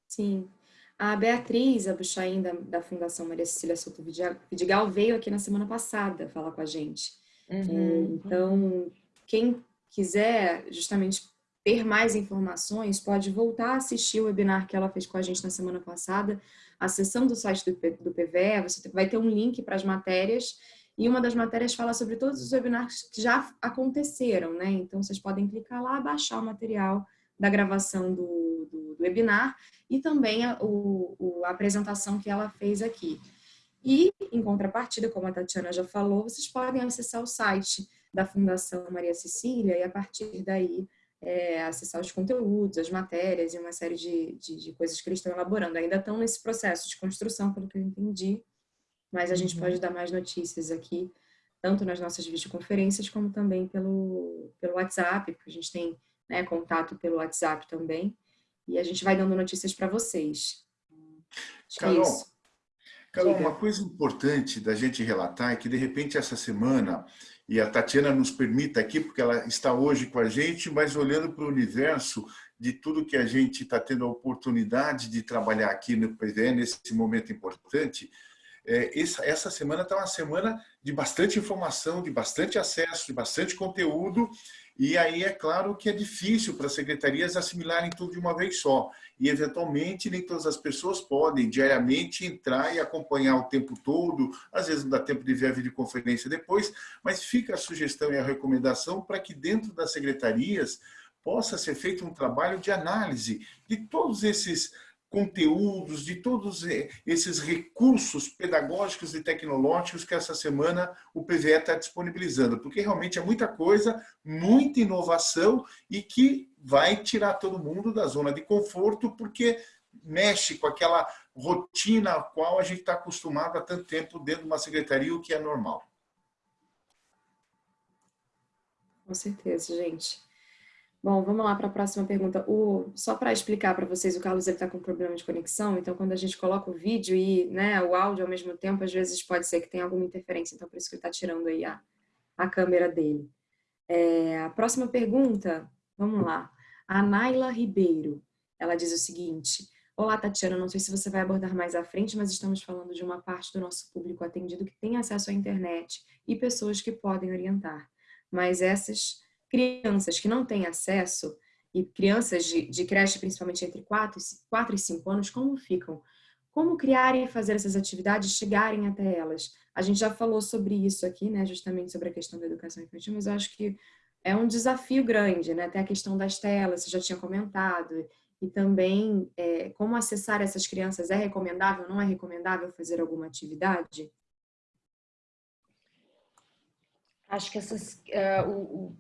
Sim. A Beatriz Abuchain, da, da Fundação Maria Cecília Souto Vidigal, veio aqui na semana passada falar com a gente. Uhum. Então, quem quiser justamente ter mais informações, pode voltar a assistir o webinar que ela fez com a gente na semana passada, acessando o site do, do PVE, você vai ter um link para as matérias, e uma das matérias fala sobre todos os webinars que já aconteceram, né? Então, vocês podem clicar lá, baixar o material da gravação do, do, do webinar e também a, o, o, a apresentação que ela fez aqui. E, em contrapartida, como a Tatiana já falou, vocês podem acessar o site da Fundação Maria Cecília e, a partir daí, é, acessar os conteúdos, as matérias e uma série de, de, de, coisas que eles estão elaborando. Ainda estão nesse processo de construção, pelo que eu entendi, mas a gente uhum. pode dar mais notícias aqui, tanto nas nossas videoconferências, como também pelo, pelo WhatsApp, porque a gente tem né, contato pelo WhatsApp também, e a gente vai dando notícias para vocês. Acho Carol, é. Carol, uma coisa importante da gente relatar é que, de repente, essa semana, e a Tatiana nos permita aqui, porque ela está hoje com a gente, mas olhando para o universo de tudo que a gente está tendo a oportunidade de trabalhar aqui no PVE, nesse momento importante, é, essa, essa semana está uma semana de bastante informação, de bastante acesso, de bastante conteúdo, e aí é claro que é difícil para as secretarias assimilarem tudo de uma vez só. E, eventualmente, nem todas as pessoas podem diariamente entrar e acompanhar o tempo todo. Às vezes não dá tempo de ver a videoconferência depois, mas fica a sugestão e a recomendação para que dentro das secretarias possa ser feito um trabalho de análise de todos esses conteúdos, de todos esses recursos pedagógicos e tecnológicos que essa semana o PVE está disponibilizando, porque realmente é muita coisa, muita inovação e que vai tirar todo mundo da zona de conforto, porque mexe com aquela rotina a qual a gente está acostumado há tanto tempo dentro de uma secretaria, o que é normal. Com certeza, gente. Bom, vamos lá para a próxima pergunta. O, só para explicar para vocês, o Carlos está com problema de conexão, então quando a gente coloca o vídeo e né, o áudio ao mesmo tempo, às vezes pode ser que tenha alguma interferência, então por isso que ele está tirando aí a, a câmera dele. É, a próxima pergunta, vamos lá. A Naila Ribeiro, ela diz o seguinte, Olá, Tatiana, não sei se você vai abordar mais à frente, mas estamos falando de uma parte do nosso público atendido que tem acesso à internet e pessoas que podem orientar. Mas essas crianças que não têm acesso, e crianças de, de creche, principalmente entre 4, 4 e 5 anos, como ficam como criar e fazer essas atividades chegarem até elas. A gente já falou sobre isso aqui, né, justamente sobre a questão da educação infantil, mas eu acho que é um desafio grande, né? Até a questão das telas, você já tinha comentado, e também é, como acessar essas crianças, é recomendável, não é recomendável fazer alguma atividade? Acho que essas, uh, o,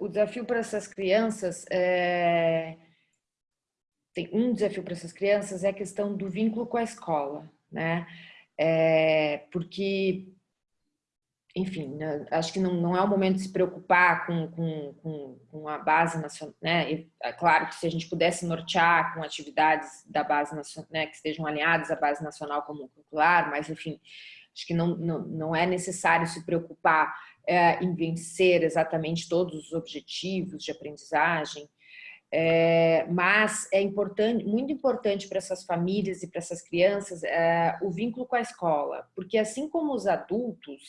o, desafio para essas crianças, é, tem um desafio para essas crianças é a questão do vínculo com a escola, né? É, porque enfim, né, acho que não, não é o momento de se preocupar com, com, com, com a base nacional, né? E, é claro que se a gente pudesse nortear com atividades da base nacional, né, que estejam alinhadas à base nacional comum curricular, mas enfim, acho que não, não, não é necessário se preocupar é, em vencer exatamente todos os objetivos de aprendizagem, é, mas é importante, muito importante para essas famílias e para essas crianças é, o vínculo com a escola, porque assim como os adultos,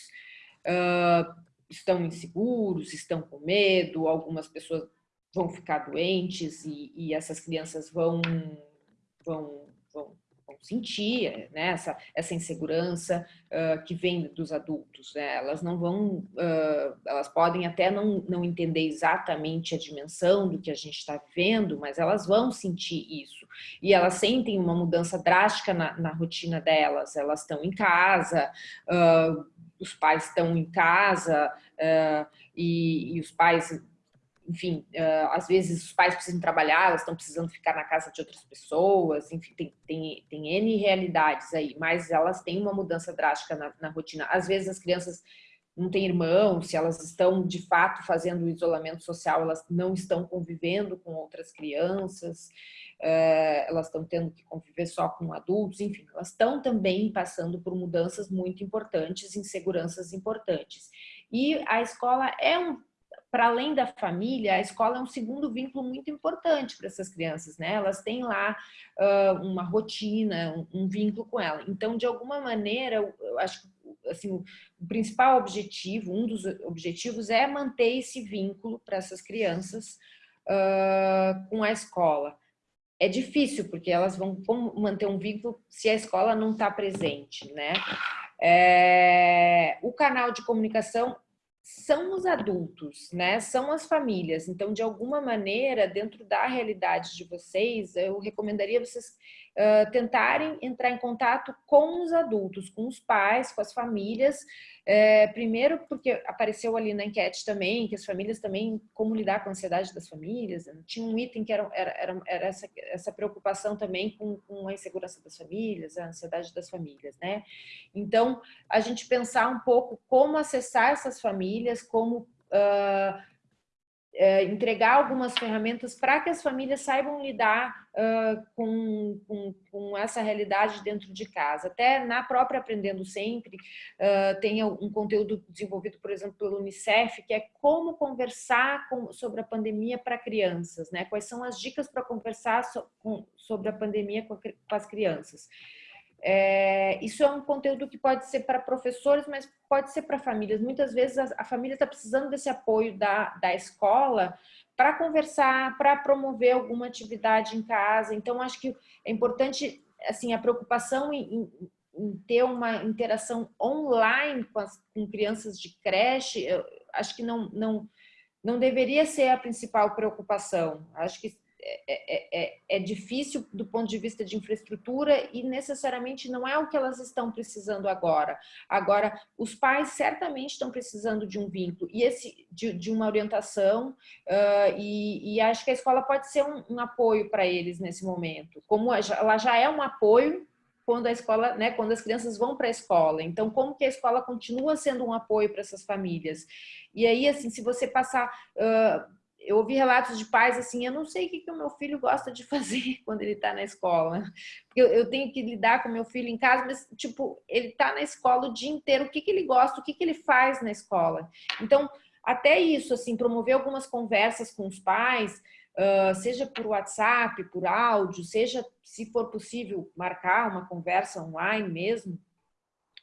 estão inseguros, estão com medo, algumas pessoas vão ficar doentes e, e essas crianças vão, vão, vão, vão sentir né, essa, essa insegurança uh, que vem dos adultos. Né? Elas não vão, uh, elas podem até não, não entender exatamente a dimensão do que a gente está vivendo, mas elas vão sentir isso. E elas sentem uma mudança drástica na, na rotina delas, elas estão em casa, uh, os pais estão em casa e, e, os pais, enfim, uh, às vezes os pais precisam trabalhar, elas estão precisando ficar na casa de outras pessoas, enfim, tem, tem, tem N realidades aí, mas elas têm uma mudança drástica na, na rotina. Às vezes as crianças não têm irmãos, se elas estão de fato fazendo isolamento social, elas não estão convivendo com outras crianças, eh, elas estão tendo que conviver só com adultos, enfim, elas estão também passando por mudanças muito importantes, inseguranças importantes. E a escola é um, para além da família, a escola é um segundo vínculo muito importante para essas crianças, né? Elas têm lá uh, uma rotina, um, um, vínculo com ela. Então, de alguma maneira, eu, acho que assim, o principal objetivo, um dos objetivos é manter esse vínculo para essas crianças uh, com a escola é difícil, porque elas vão manter um vínculo se a escola não está presente, né? É, o canal de comunicação são os adultos, né? São as famílias. Então, de alguma maneira, dentro da realidade de vocês, eu recomendaria vocês uh, tentarem entrar em contato com os adultos, com os pais, com as famílias, é, primeiro porque apareceu ali na enquete também, que as famílias também, como lidar com a ansiedade das famílias, né? tinha um item que era, era, era essa, essa preocupação também com, com a insegurança das famílias, a ansiedade das famílias, né? Então, a gente pensar um pouco como acessar essas famílias, como uh, é, entregar algumas ferramentas para que as famílias saibam lidar uh, com, com, com, essa realidade dentro de casa. Até na própria Aprendendo Sempre, uh, tem um conteúdo desenvolvido, por exemplo, pelo Unicef, que é como conversar com, sobre a pandemia para crianças, né? quais são as dicas para conversar so, sobre a pandemia com, a, com as crianças. É, isso é um conteúdo que pode ser para professores, mas pode ser para famílias. Muitas vezes a, a família está precisando desse apoio da, da escola para conversar, para promover alguma atividade em casa. Então, acho que é importante assim, a preocupação em, em, em ter uma interação online com, as, com crianças de creche, acho que não, não, não deveria ser a principal preocupação. Acho que é, é, é, é, difícil do ponto de vista de infraestrutura e necessariamente não é o que elas estão precisando agora. Agora, os pais certamente estão precisando de um vínculo e esse de, de uma orientação uh, e, e, acho que a escola pode ser um, um apoio para eles nesse momento. Como ela já é um apoio quando a escola, né, quando as crianças vão para a escola. Então, como que a escola continua sendo um apoio para essas famílias? E aí, assim, se você passar uh, eu ouvi relatos de pais assim, eu não sei o que, que o meu filho gosta de fazer quando ele está na escola. Eu, eu, tenho que lidar com meu filho em casa, mas, tipo, ele está na escola o dia inteiro, o que, que ele gosta, o que, que ele faz na escola. Então, até isso, assim, promover algumas conversas com os pais, uh, seja por WhatsApp, por áudio, seja, se for possível, marcar uma conversa online mesmo,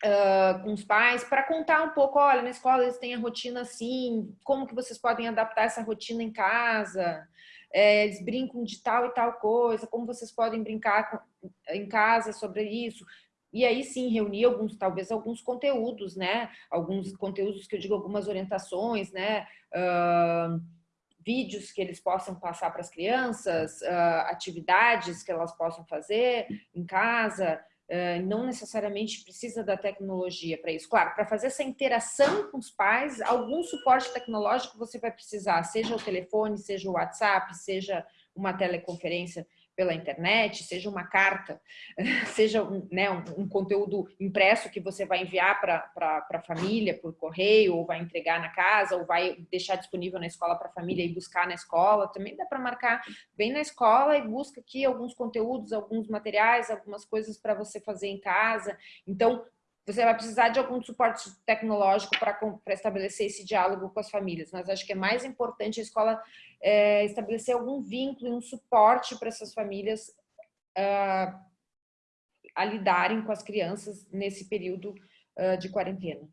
uh, com os pais para contar um pouco, olha, na escola eles têm a rotina assim, como que vocês podem adaptar essa rotina em casa, é, eles brincam de tal e tal coisa, como vocês podem brincar com, em casa sobre isso. E aí sim, reunir alguns, talvez alguns conteúdos, né? Alguns conteúdos que eu digo, algumas orientações, né? Uh, vídeos que eles possam passar para as crianças, uh, atividades que elas possam fazer em casa, não necessariamente precisa da tecnologia para isso. Claro, para fazer essa interação com os pais, algum suporte tecnológico você vai precisar, seja o telefone, seja o WhatsApp, seja uma teleconferência pela internet, seja uma carta, seja um, né, um, um conteúdo impresso que você vai enviar para a família por correio, ou vai entregar na casa, ou vai deixar disponível na escola para a família e buscar na escola, também dá para marcar bem na escola e busca aqui alguns conteúdos, alguns materiais, algumas coisas para você fazer em casa. Então, você vai precisar de algum suporte tecnológico para estabelecer esse diálogo com as famílias. Mas acho que é mais importante a escola é, estabelecer algum vínculo e um suporte para essas famílias uh, a lidarem com as crianças nesse período uh, de quarentena.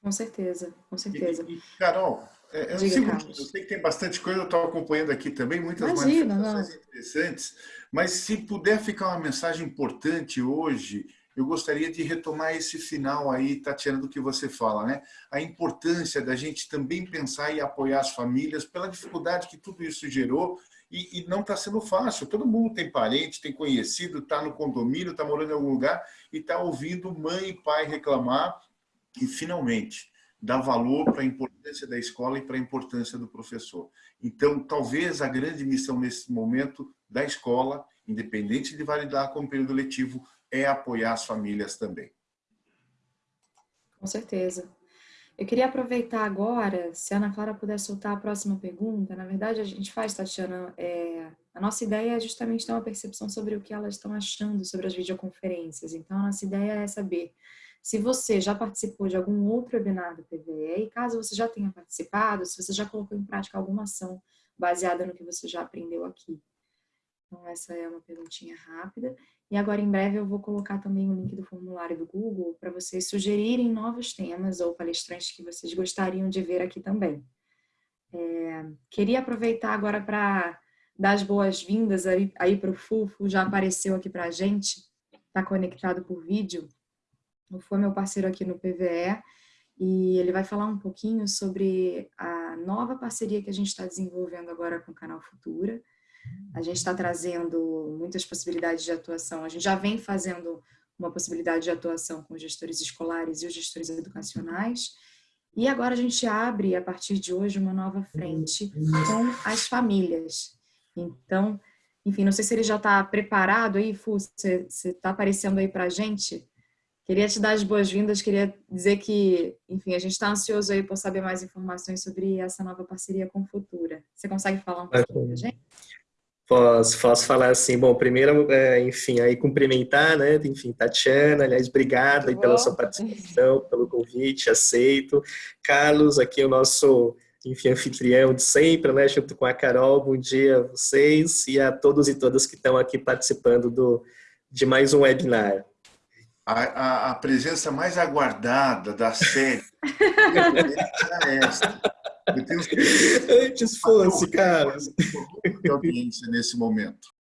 Com certeza, com certeza. E, e, Carol, é, eu, Diga, eu, sei que tem bastante coisa, eu estou acompanhando aqui também, muitas Imagina, manifestações não. interessantes, mas se puder ficar uma mensagem importante hoje eu gostaria de retomar esse final aí, Tatiana, do que você fala, né? A importância da gente também pensar e apoiar as famílias pela dificuldade que tudo isso gerou e, e não está sendo fácil. Todo mundo tem parente, tem conhecido, está no condomínio, está morando em algum lugar e está ouvindo mãe e pai reclamar e, finalmente, dar valor para a importância da escola e para a importância do professor. Então, talvez a grande missão nesse momento da escola, independente de validar como período letivo, é apoiar as famílias também. Com certeza. Eu queria aproveitar agora, se a Ana Clara puder soltar a próxima pergunta. Na verdade, a gente faz, Tatiana, é, a nossa ideia é justamente ter uma percepção sobre o que elas estão achando sobre as videoconferências. Então, a nossa ideia é saber se você já participou de algum outro webinar do PVE e caso você já tenha participado, se você já colocou em prática alguma ação baseada no que você já aprendeu aqui. Então, essa é uma perguntinha rápida. E agora, em breve, eu vou colocar também o link do formulário do Google para vocês sugerirem novos temas ou palestrantes que vocês gostariam de ver aqui também. É, queria aproveitar agora para dar as boas-vindas aí, aí para o Fufo, já apareceu aqui para a gente, está conectado por vídeo. O Fufo é meu parceiro aqui no PVE e ele vai falar um pouquinho sobre a nova parceria que a gente está desenvolvendo agora com o Canal Futura, a gente está trazendo muitas possibilidades de atuação. A gente já vem fazendo uma possibilidade de atuação com os gestores escolares e os gestores educacionais. E agora a gente abre, a partir de hoje, uma nova frente com as famílias. Então, enfim, não sei se ele já está preparado aí, Fu, você está aparecendo aí para a gente. Queria te dar as boas-vindas, queria dizer que, enfim, a gente está ansioso aí por saber mais informações sobre essa nova parceria com Futura. Você consegue falar um pouquinho para a gente? Posso, posso falar assim, bom, primeiro, é, enfim, aí cumprimentar, né, enfim, Tatiana, aliás, obrigado aí pela sua participação, pelo convite, aceito. Carlos, aqui o nosso, enfim, anfitrião de sempre, né, junto com a Carol, bom dia a vocês e a todos e todas que estão aqui participando do, de mais um webinar. A, a, a presença mais aguardada da série é essa. Antes fosse, cara. Audiência nesse momento.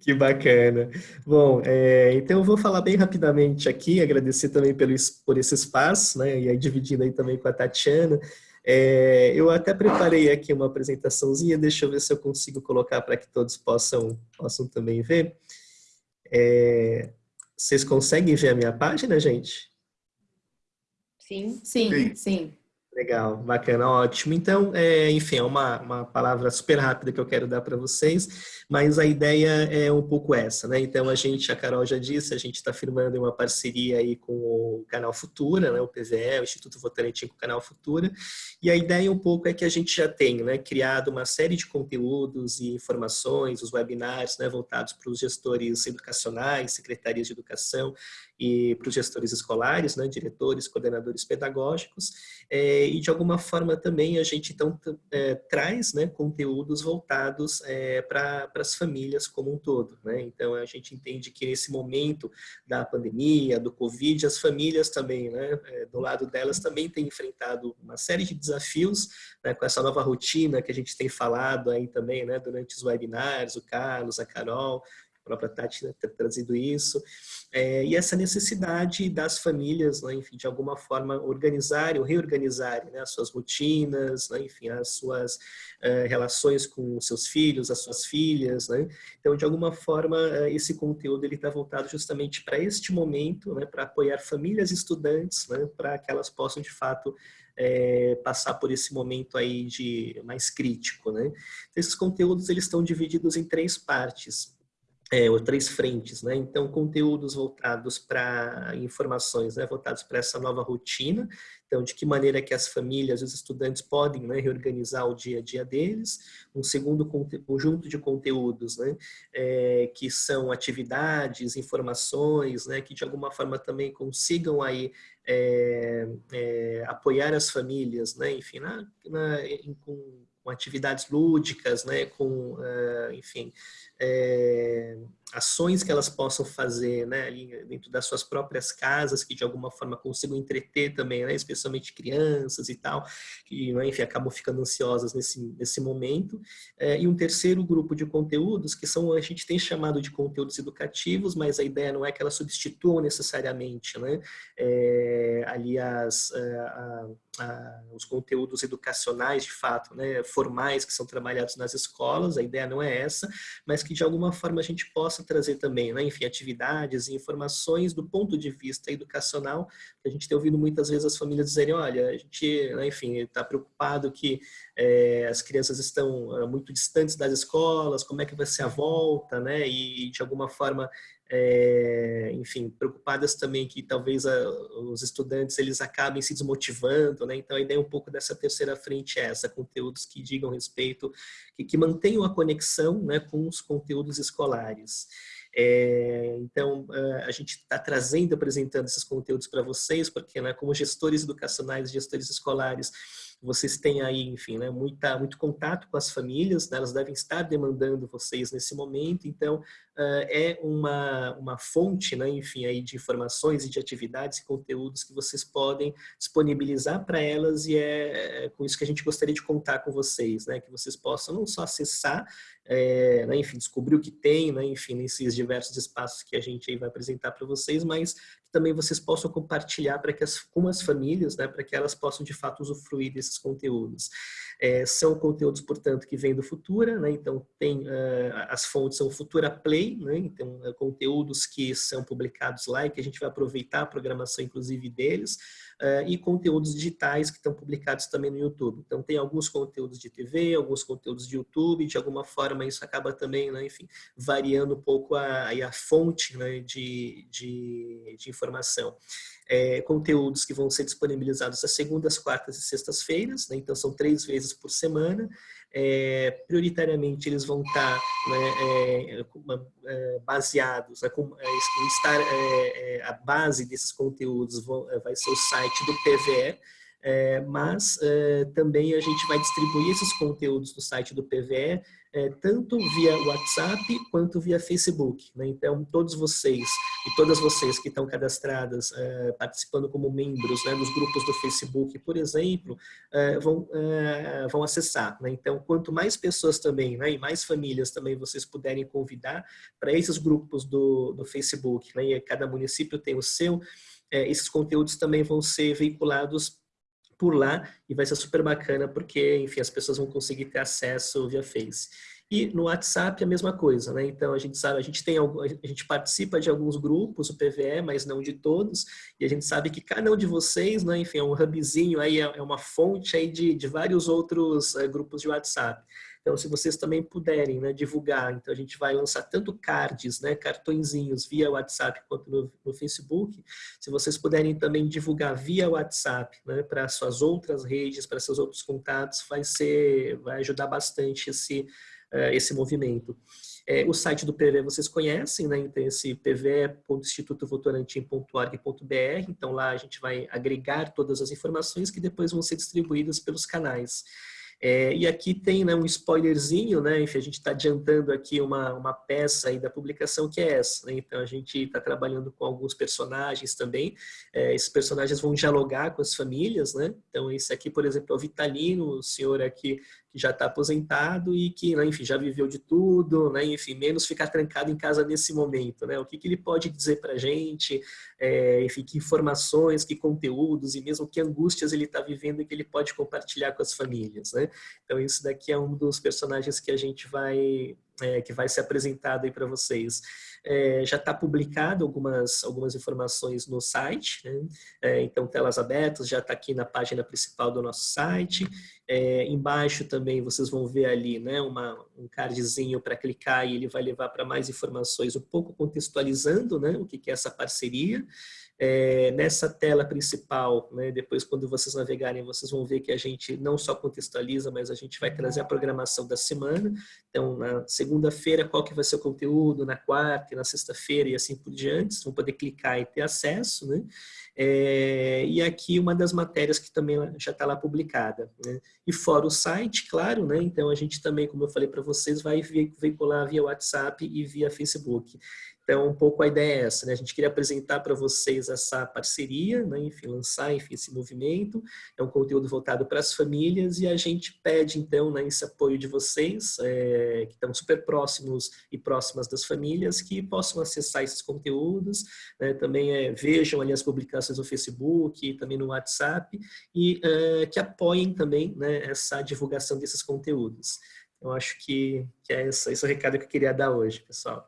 Que bacana. Bom, é, então eu vou falar bem rapidamente aqui, agradecer também pelo, por esse espaço, né, e aí dividindo aí também com a Tatiana. É, eu até preparei aqui uma apresentaçãozinha, deixa eu ver se eu consigo colocar para que todos possam, possam também ver. É, vocês conseguem ver a minha página, gente? Sim, sim, sim. sim. Legal, bacana, ótimo. Então, é, enfim, é uma, uma palavra super rápida que eu quero dar para vocês, mas a ideia é um pouco essa, né? Então, a gente, a Carol já disse, a gente está firmando uma parceria aí com o Canal Futura, né? O PVE, o Instituto Votorantim com o Canal Futura, e a ideia um pouco é que a gente já tem, né? Criado uma série de conteúdos e informações, os webinars, né? Voltados para os gestores educacionais, secretarias de educação, e para os gestores escolares, né, diretores, coordenadores pedagógicos, é, e de alguma forma também a gente então é, traz né, conteúdos voltados é, para as famílias como um todo. Né? Então a gente entende que nesse momento da pandemia, do Covid, as famílias também, né, é, do lado delas também têm enfrentado uma série de desafios né, com essa nova rotina que a gente tem falado aí também né, durante os webinars, o Carlos, a Carol, própria Tati né, ter trazido isso, é, e essa necessidade das famílias, né, enfim, de alguma forma organizarem ou reorganizarem né, as suas rotinas, né, enfim, as suas é, relações com os seus filhos, as suas filhas, né? Então, de alguma forma, é, esse conteúdo ele está voltado justamente para este momento, né, para apoiar famílias e estudantes, né, para que elas possam, de fato, é, passar por esse momento aí de mais crítico, né? Então, esses conteúdos eles estão divididos em três partes é, ou três frentes, né? Então, conteúdos voltados para informações, né? Voltados para essa nova rotina. Então, de que maneira que as famílias, os estudantes podem né, reorganizar o dia a dia deles. Um segundo conjunto de conteúdos, né? É, que são atividades, informações, né? Que de alguma forma também consigam aí é, é, apoiar as famílias, né? Enfim, na, na, em, com, com atividades lúdicas, né? Com, uh, enfim, é, ações que elas possam fazer né, dentro das suas próprias casas, que de alguma forma consigam entreter também, né, especialmente crianças e tal, que né, enfim, acabam ficando ansiosas nesse, nesse momento. É, e um terceiro grupo de conteúdos, que são, a gente tem chamado de conteúdos educativos, mas a ideia não é que elas substituam necessariamente né, é, ali as, é, a, a, os conteúdos educacionais, de fato, né, formais que são trabalhados nas escolas, a ideia não é essa, mas que de alguma forma a gente possa trazer também, né, enfim, atividades e informações do ponto de vista educacional, a gente tem ouvido muitas vezes as famílias dizerem, olha, a gente, né, enfim, está preocupado que é, as crianças estão eh, muito distantes das escolas, como é que vai ser a volta, né, e de alguma forma é, enfim, preocupadas também que talvez a, os estudantes eles acabem se desmotivando, né? Então a ideia um pouco dessa terceira frente é essa, conteúdos que digam respeito, que, que mantenham a conexão né, com os conteúdos escolares. É, então, a gente está trazendo, apresentando esses conteúdos para vocês, porque né, como gestores educacionais, gestores escolares, vocês têm aí, enfim, né, muita, muito contato com as famílias, né, elas devem estar demandando vocês nesse momento, então uh, é uma, uma fonte, né, enfim, aí de informações e de atividades e conteúdos que vocês podem disponibilizar para elas e é, é, com isso que a gente gostaria de contar com vocês, né, que vocês possam não só acessar, é, né, enfim, descobrir o que tem, né, enfim, nesses diversos espaços que a gente aí vai apresentar para vocês, mas também vocês possam compartilhar para que as, com as famílias, né, para que elas possam de fato usufruir desses conteúdos. É, são conteúdos, portanto, que vêm do Futura, né? então tem, uh, as fontes são Futura Play, né? então uh, conteúdos que são publicados lá e que a gente vai aproveitar a programação, inclusive, deles, uh, e conteúdos digitais que estão publicados também no YouTube. Então tem alguns conteúdos de TV, alguns conteúdos de YouTube, de alguma forma isso acaba também, né? enfim, variando um pouco a, a fonte né? de, de, de informação é, conteúdos que vão ser disponibilizados às segundas, quartas e sextas-feiras, né? então são três vezes por semana. É, prioritariamente eles vão estar né, é, é baseados, né, com, é, estar, é, a base desses conteúdos vão, vai ser o site do PVE, é, mas é, também a gente vai distribuir esses conteúdos no site do PVE, é, tanto via WhatsApp quanto via Facebook. Né? Então, todos vocês e todas vocês que estão cadastradas, é, participando como membros né, grupos do Facebook, por exemplo, é, vão, é, vão acessar. Né? Então, quanto mais pessoas também, né, e mais famílias também vocês puderem convidar para esses grupos do, do Facebook, né, e cada município tem o seu, esses conteúdos também vão ser veiculados por lá e vai ser super bacana porque, enfim, as pessoas vão conseguir ter acesso via Face. E no WhatsApp a mesma coisa, né? Então a gente sabe, a gente tem a gente participa de alguns grupos, o PVE, mas não de todos, e a gente sabe que cada um de vocês, né, enfim, é um hubzinho aí, é, é uma fonte aí de, de vários outros é, grupos de WhatsApp. Então, se vocês também puderem né, divulgar, então a gente vai lançar tanto cards, né, cartõezinhos via WhatsApp quanto no, no Facebook, se vocês puderem também divulgar via WhatsApp né, para suas outras redes, para seus outros contatos, vai ser, vai ajudar bastante esse, uh, esse movimento. É, o site do PVE vocês conhecem, né? Então, esse pve.institutovotorantim.org.br. Então, lá a gente vai agregar todas as informações que depois vão ser distribuídas pelos canais. É, e aqui tem né, um spoilerzinho, né, enfim, a gente está adiantando aqui uma, uma peça aí da publicação que é essa. Né, então a gente está trabalhando com alguns personagens também. É, esses personagens vão dialogar com as famílias, né? Então esse aqui, por exemplo, é o Vitalino, o senhor aqui que já está aposentado e que, né, enfim, já viveu de tudo, né, enfim, menos ficar trancado em casa nesse momento, né, o que, que ele pode dizer para a gente, é, enfim, que informações, que conteúdos e mesmo que angústias ele está vivendo e que ele pode compartilhar com as famílias, né. Então, isso daqui é um dos personagens que a gente vai, é, que vai ser apresentado aí para vocês. É, já está publicado algumas, algumas informações no site, né? é, então telas abertas, já está aqui na página principal do nosso site. É, embaixo também vocês vão ver ali né, uma, um cardzinho para clicar e ele vai levar para mais informações, um pouco contextualizando né, o que, que é essa parceria. É, nessa tela principal, né, depois quando vocês navegarem, vocês vão ver que a gente não só contextualiza, mas a gente vai trazer a programação da semana. Então, na segunda-feira, qual que vai ser o conteúdo, na quarta na sexta-feira e assim por diante. Vocês vão poder clicar e ter acesso. Né? É, e aqui uma das matérias que também já está lá publicada. Né? E fora o site, claro, né? então a gente também, como eu falei para vocês, vai veicular via WhatsApp e via Facebook. Então, um pouco a ideia é essa, né? A gente queria apresentar para vocês essa parceria, né? enfim, lançar enfim, esse movimento. É um conteúdo voltado para as famílias e a gente pede, então, né, esse apoio de vocês, é, que estão super próximos e próximas das famílias, que possam acessar esses conteúdos, né? também é, vejam ali as publicações no Facebook, também no WhatsApp, e é, que apoiem também né, essa divulgação desses conteúdos. Eu acho que, que é esse, esse é o recado que eu queria dar hoje, pessoal.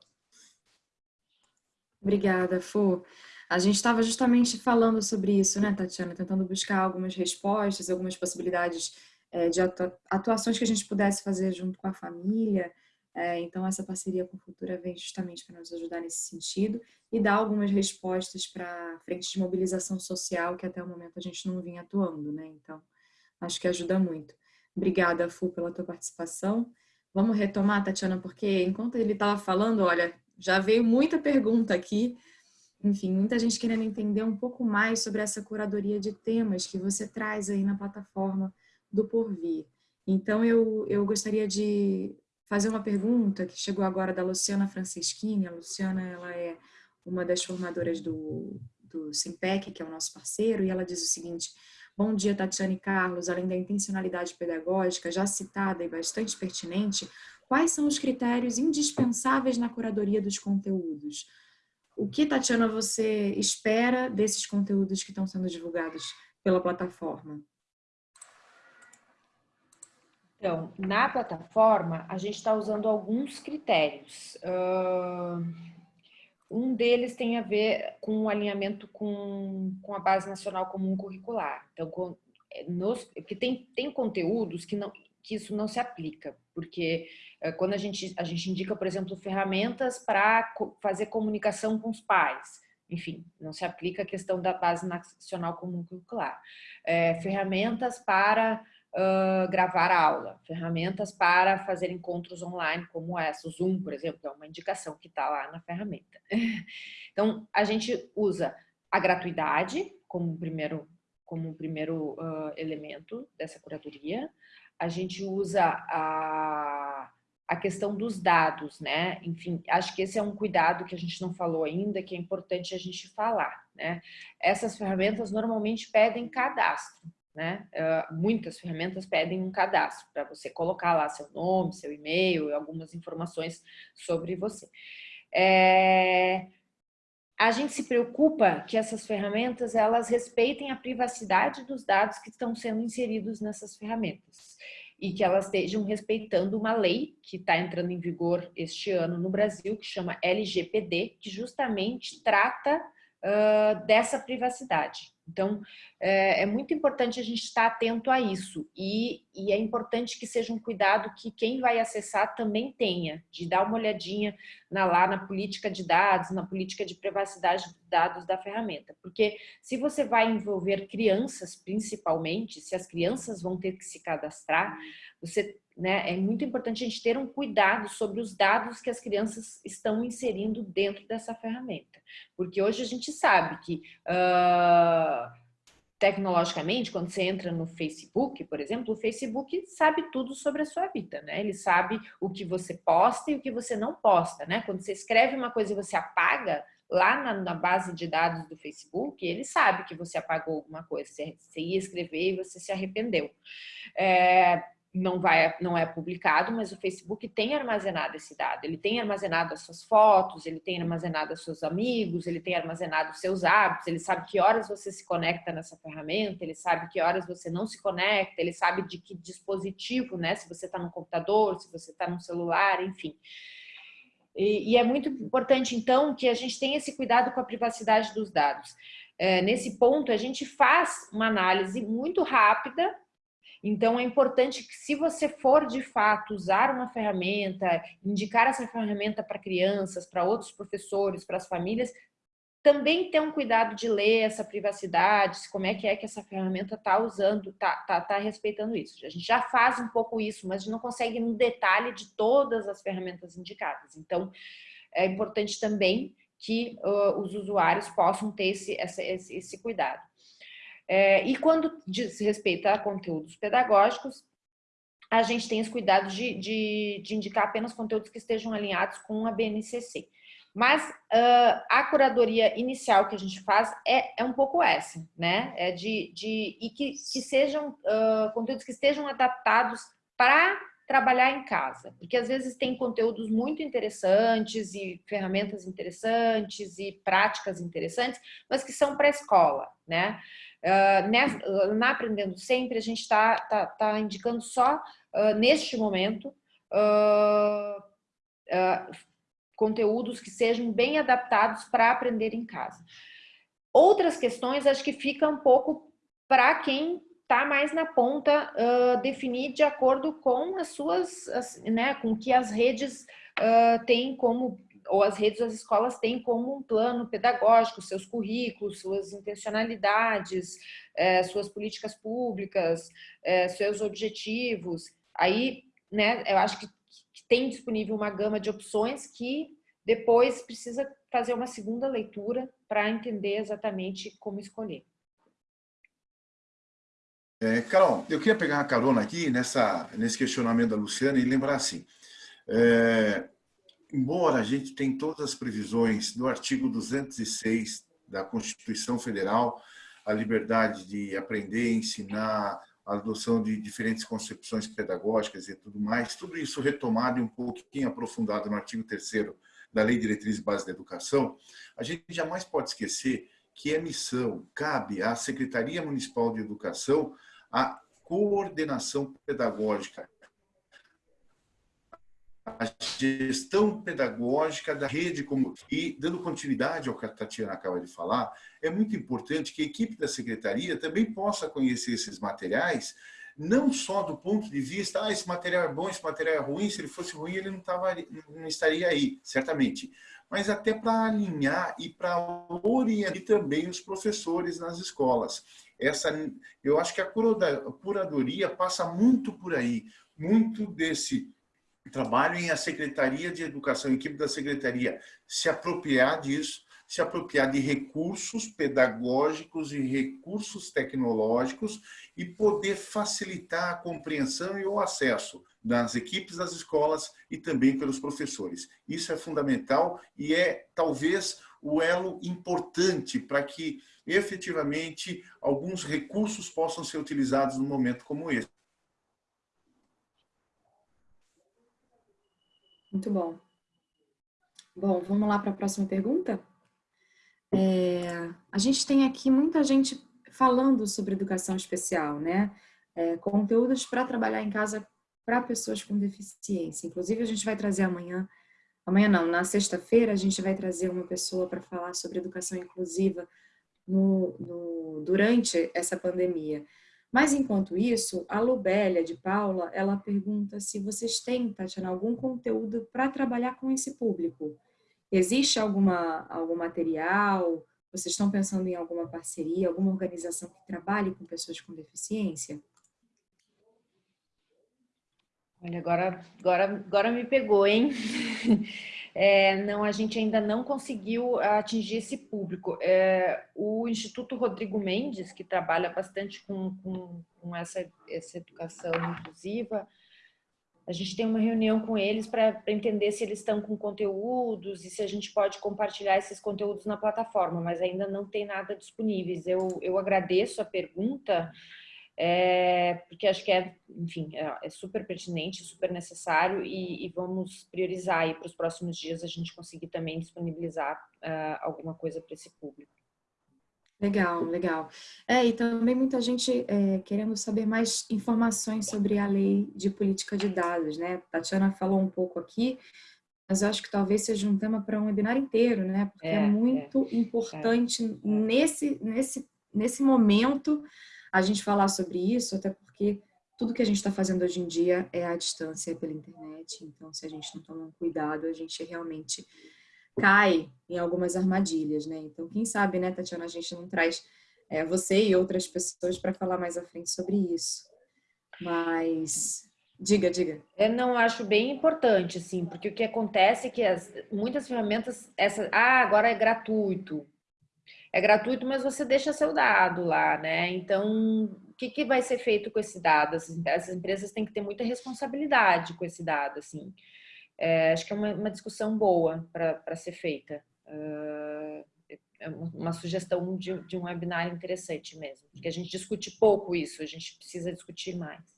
Obrigada, Fu. A gente estava justamente falando sobre isso, né, Tatiana? Tentando buscar algumas respostas, algumas possibilidades é, de atuações que a gente pudesse fazer junto com a família. É, então, essa parceria com a Futura vem justamente para nos ajudar nesse sentido e dar algumas respostas para frente de mobilização social que até o momento a gente não vinha atuando, né? Então, acho que ajuda muito. Obrigada, Fu, pela tua participação. Vamos retomar, Tatiana, porque enquanto ele estava falando, olha, já veio muita pergunta aqui, enfim, muita gente querendo entender um pouco mais sobre essa curadoria de temas que você traz aí na plataforma do Porvir. Então, eu, eu gostaria de fazer uma pergunta que chegou agora da Luciana Franceschini. A Luciana ela é uma das formadoras do, do Simpec, que é o nosso parceiro, e ela diz o seguinte, Bom dia, Tatiane Carlos. Além da intencionalidade pedagógica, já citada e bastante pertinente, quais são os critérios indispensáveis na curadoria dos conteúdos? O que, Tatiana, você espera desses conteúdos que estão sendo divulgados pela plataforma? Então, na plataforma, a gente está usando alguns critérios. um deles tem a ver com o alinhamento com, com a Base Nacional Comum Curricular. Então, com, nos, porque tem, tem conteúdos que, não, que isso não se aplica, porque quando a gente, a gente indica, por exemplo, ferramentas para fazer comunicação com os pais, enfim, não se aplica a questão da base nacional comum curricular. É, ferramentas para uh, gravar aula, ferramentas para fazer encontros online como essa, o Zoom, por exemplo, é uma indicação que está lá na ferramenta. Então, a gente usa a gratuidade como primeiro, como primeiro uh, elemento dessa curadoria, a gente usa a a questão dos dados, né? Enfim, acho que esse é um cuidado que a gente não falou ainda, que é importante a gente falar, né? Essas ferramentas normalmente pedem cadastro, né? Uh, muitas ferramentas pedem um cadastro para você colocar lá seu nome, seu e-mail, algumas informações sobre você. É... A gente se preocupa que essas ferramentas elas respeitem a privacidade dos dados que estão sendo inseridos nessas ferramentas e que elas estejam respeitando uma lei que está entrando em vigor este ano no Brasil, que chama LGPD, que justamente trata uh, dessa privacidade. Então, é, é, muito importante a gente estar atento a isso e, e, é importante que seja um cuidado que quem vai acessar também tenha, de dar uma olhadinha na, lá na política de dados, na política de privacidade de dados da ferramenta. Porque se você vai envolver crianças, principalmente, se as crianças vão ter que se cadastrar, você né, é muito importante a gente ter um cuidado sobre os dados que as crianças estão inserindo dentro dessa ferramenta. Porque hoje a gente sabe que uh, tecnologicamente, quando você entra no Facebook, por exemplo, o Facebook sabe tudo sobre a sua vida, né? Ele sabe o que você posta e o que você não posta, né? Quando você escreve uma coisa e você apaga, lá na, na, base de dados do Facebook, ele sabe que você apagou alguma coisa, você, você ia escrever e você se arrependeu. É, não, vai, não é publicado, mas o Facebook tem armazenado esse dado. Ele tem armazenado as suas fotos, ele tem armazenado os seus amigos, ele tem armazenado os seus hábitos, ele sabe que horas você se conecta nessa ferramenta, ele sabe que horas você não se conecta, ele sabe de que dispositivo, né? Se você está no computador, se você está no celular, enfim. E, e, é muito importante, então, que a gente tenha esse cuidado com a privacidade dos dados. É, nesse ponto, a gente faz uma análise muito rápida então, é importante que se você for, de fato, usar uma ferramenta, indicar essa ferramenta para crianças, para outros professores, para as famílias, também ter um cuidado de ler essa privacidade, como é que é que essa ferramenta está usando, está tá, tá respeitando isso. A gente já faz um pouco isso, mas a gente não consegue no detalhe de todas as ferramentas indicadas. Então, é importante também que uh, os usuários possam ter esse, esse, esse cuidado. É, e quando diz respeito a conteúdos pedagógicos, a gente tem os cuidados de, de, de indicar apenas conteúdos que estejam alinhados com a BNCC. Mas uh, a curadoria inicial que a gente faz é, é um pouco essa, né? É de, de, e que, que sejam uh, conteúdos que estejam adaptados para trabalhar em casa, porque às vezes tem conteúdos muito interessantes e ferramentas interessantes e práticas interessantes, mas que são para a escola, né? Uh, na Aprendendo Sempre, a gente está tá, tá indicando só, uh, neste momento, uh, conteúdos que sejam bem adaptados para aprender em casa. Outras questões, acho que fica um pouco para quem está mais na ponta, definir de acordo com as suas, as, né, com que as redes têm como ou as redes das escolas têm como um plano pedagógico, seus currículos, suas intencionalidades, é, suas políticas públicas, é, seus objetivos. Aí, né, eu acho que, que tem disponível uma gama de opções que depois precisa fazer uma segunda leitura para entender exatamente como escolher. É, Carol, eu queria pegar uma carona aqui nessa, nesse questionamento da Luciana e lembrar assim, é, embora a gente tenha todas as previsões do artigo 206 da Constituição Federal, a liberdade de aprender, ensinar, a adoção de diferentes concepções pedagógicas e tudo mais, tudo isso retomado e um pouquinho aprofundado no artigo 3 da Lei Diretriz Base da Educação, a gente jamais pode esquecer que é missão, cabe à Secretaria Municipal de Educação a coordenação pedagógica a gestão pedagógica da rede como e dando continuidade ao que a Tatiana acaba de falar, é muito importante que a equipe da secretaria também possa conhecer esses materiais, não só do ponto de vista, ah, esse material é bom, esse material é ruim, se ele fosse ruim ele não, tava, não estaria aí, certamente, mas até para alinhar e para orientar também os professores nas escolas. Essa, eu acho que a curadoria passa muito por aí, muito desse trabalho a Secretaria de Educação, a equipe da Secretaria, se apropriar disso, se apropriar de recursos pedagógicos e recursos tecnológicos e poder facilitar a compreensão e o acesso das equipes das escolas e também pelos professores. Isso é fundamental e é talvez o elo importante para que efetivamente alguns recursos possam ser utilizados num momento como esse. Muito bom. Bom, vamos lá para a próxima pergunta? É, a gente tem aqui muita gente falando sobre educação especial, né? É, conteúdos para trabalhar em casa para pessoas com deficiência. Inclusive, a gente vai trazer amanhã, amanhã não, na sexta-feira, a gente vai trazer uma pessoa para falar sobre educação inclusiva no, no, durante essa pandemia. Mas, enquanto isso, a Lubélia de Paula, ela pergunta se vocês têm, Tatiana, algum conteúdo para trabalhar com esse público. Existe alguma, algum material? Vocês estão pensando em alguma parceria, alguma organização que trabalhe com pessoas com deficiência? Olha, agora, agora, agora me pegou, hein? É, não, a gente ainda não conseguiu atingir esse público. É, o Instituto Rodrigo Mendes, que trabalha bastante com, com, com essa, essa educação inclusiva, a gente tem uma reunião com eles para entender se eles estão com conteúdos e se a gente pode compartilhar esses conteúdos na plataforma, mas ainda não tem nada disponíveis. Eu, eu agradeço a pergunta, é, porque acho que é, enfim, é, é super pertinente, super necessário e, e vamos priorizar aí para os próximos dias a gente conseguir também disponibilizar uh, alguma coisa para esse público. Legal, legal. É, e também muita gente é, querendo saber mais informações sobre a lei de política de dados, né? A Tatiana falou um pouco aqui, mas eu acho que talvez seja um tema para um webinar inteiro, né? Porque é, é muito é, importante é. nesse, nesse, nesse momento a gente falar sobre isso, até porque tudo que a gente está fazendo hoje em dia é à distância, pela internet. Então, se a gente não tomar um cuidado, a gente realmente cai em algumas armadilhas, né? Então, quem sabe, né, Tatiana, a gente não traz é, você e outras pessoas para falar mais à frente sobre isso. Mas diga, diga. Eu não acho bem importante, assim, porque o que acontece é que as, muitas ferramentas, essa, ah, agora é gratuito é gratuito, mas você deixa seu dado lá, né? Então, o que, que vai ser feito com esse dado? Essas empresas têm que ter muita responsabilidade com esse dado, assim. É, acho que é uma, uma discussão boa para ser feita. Uh, é uma sugestão de, de um webinar interessante mesmo, porque a gente discute pouco isso, a gente precisa discutir mais.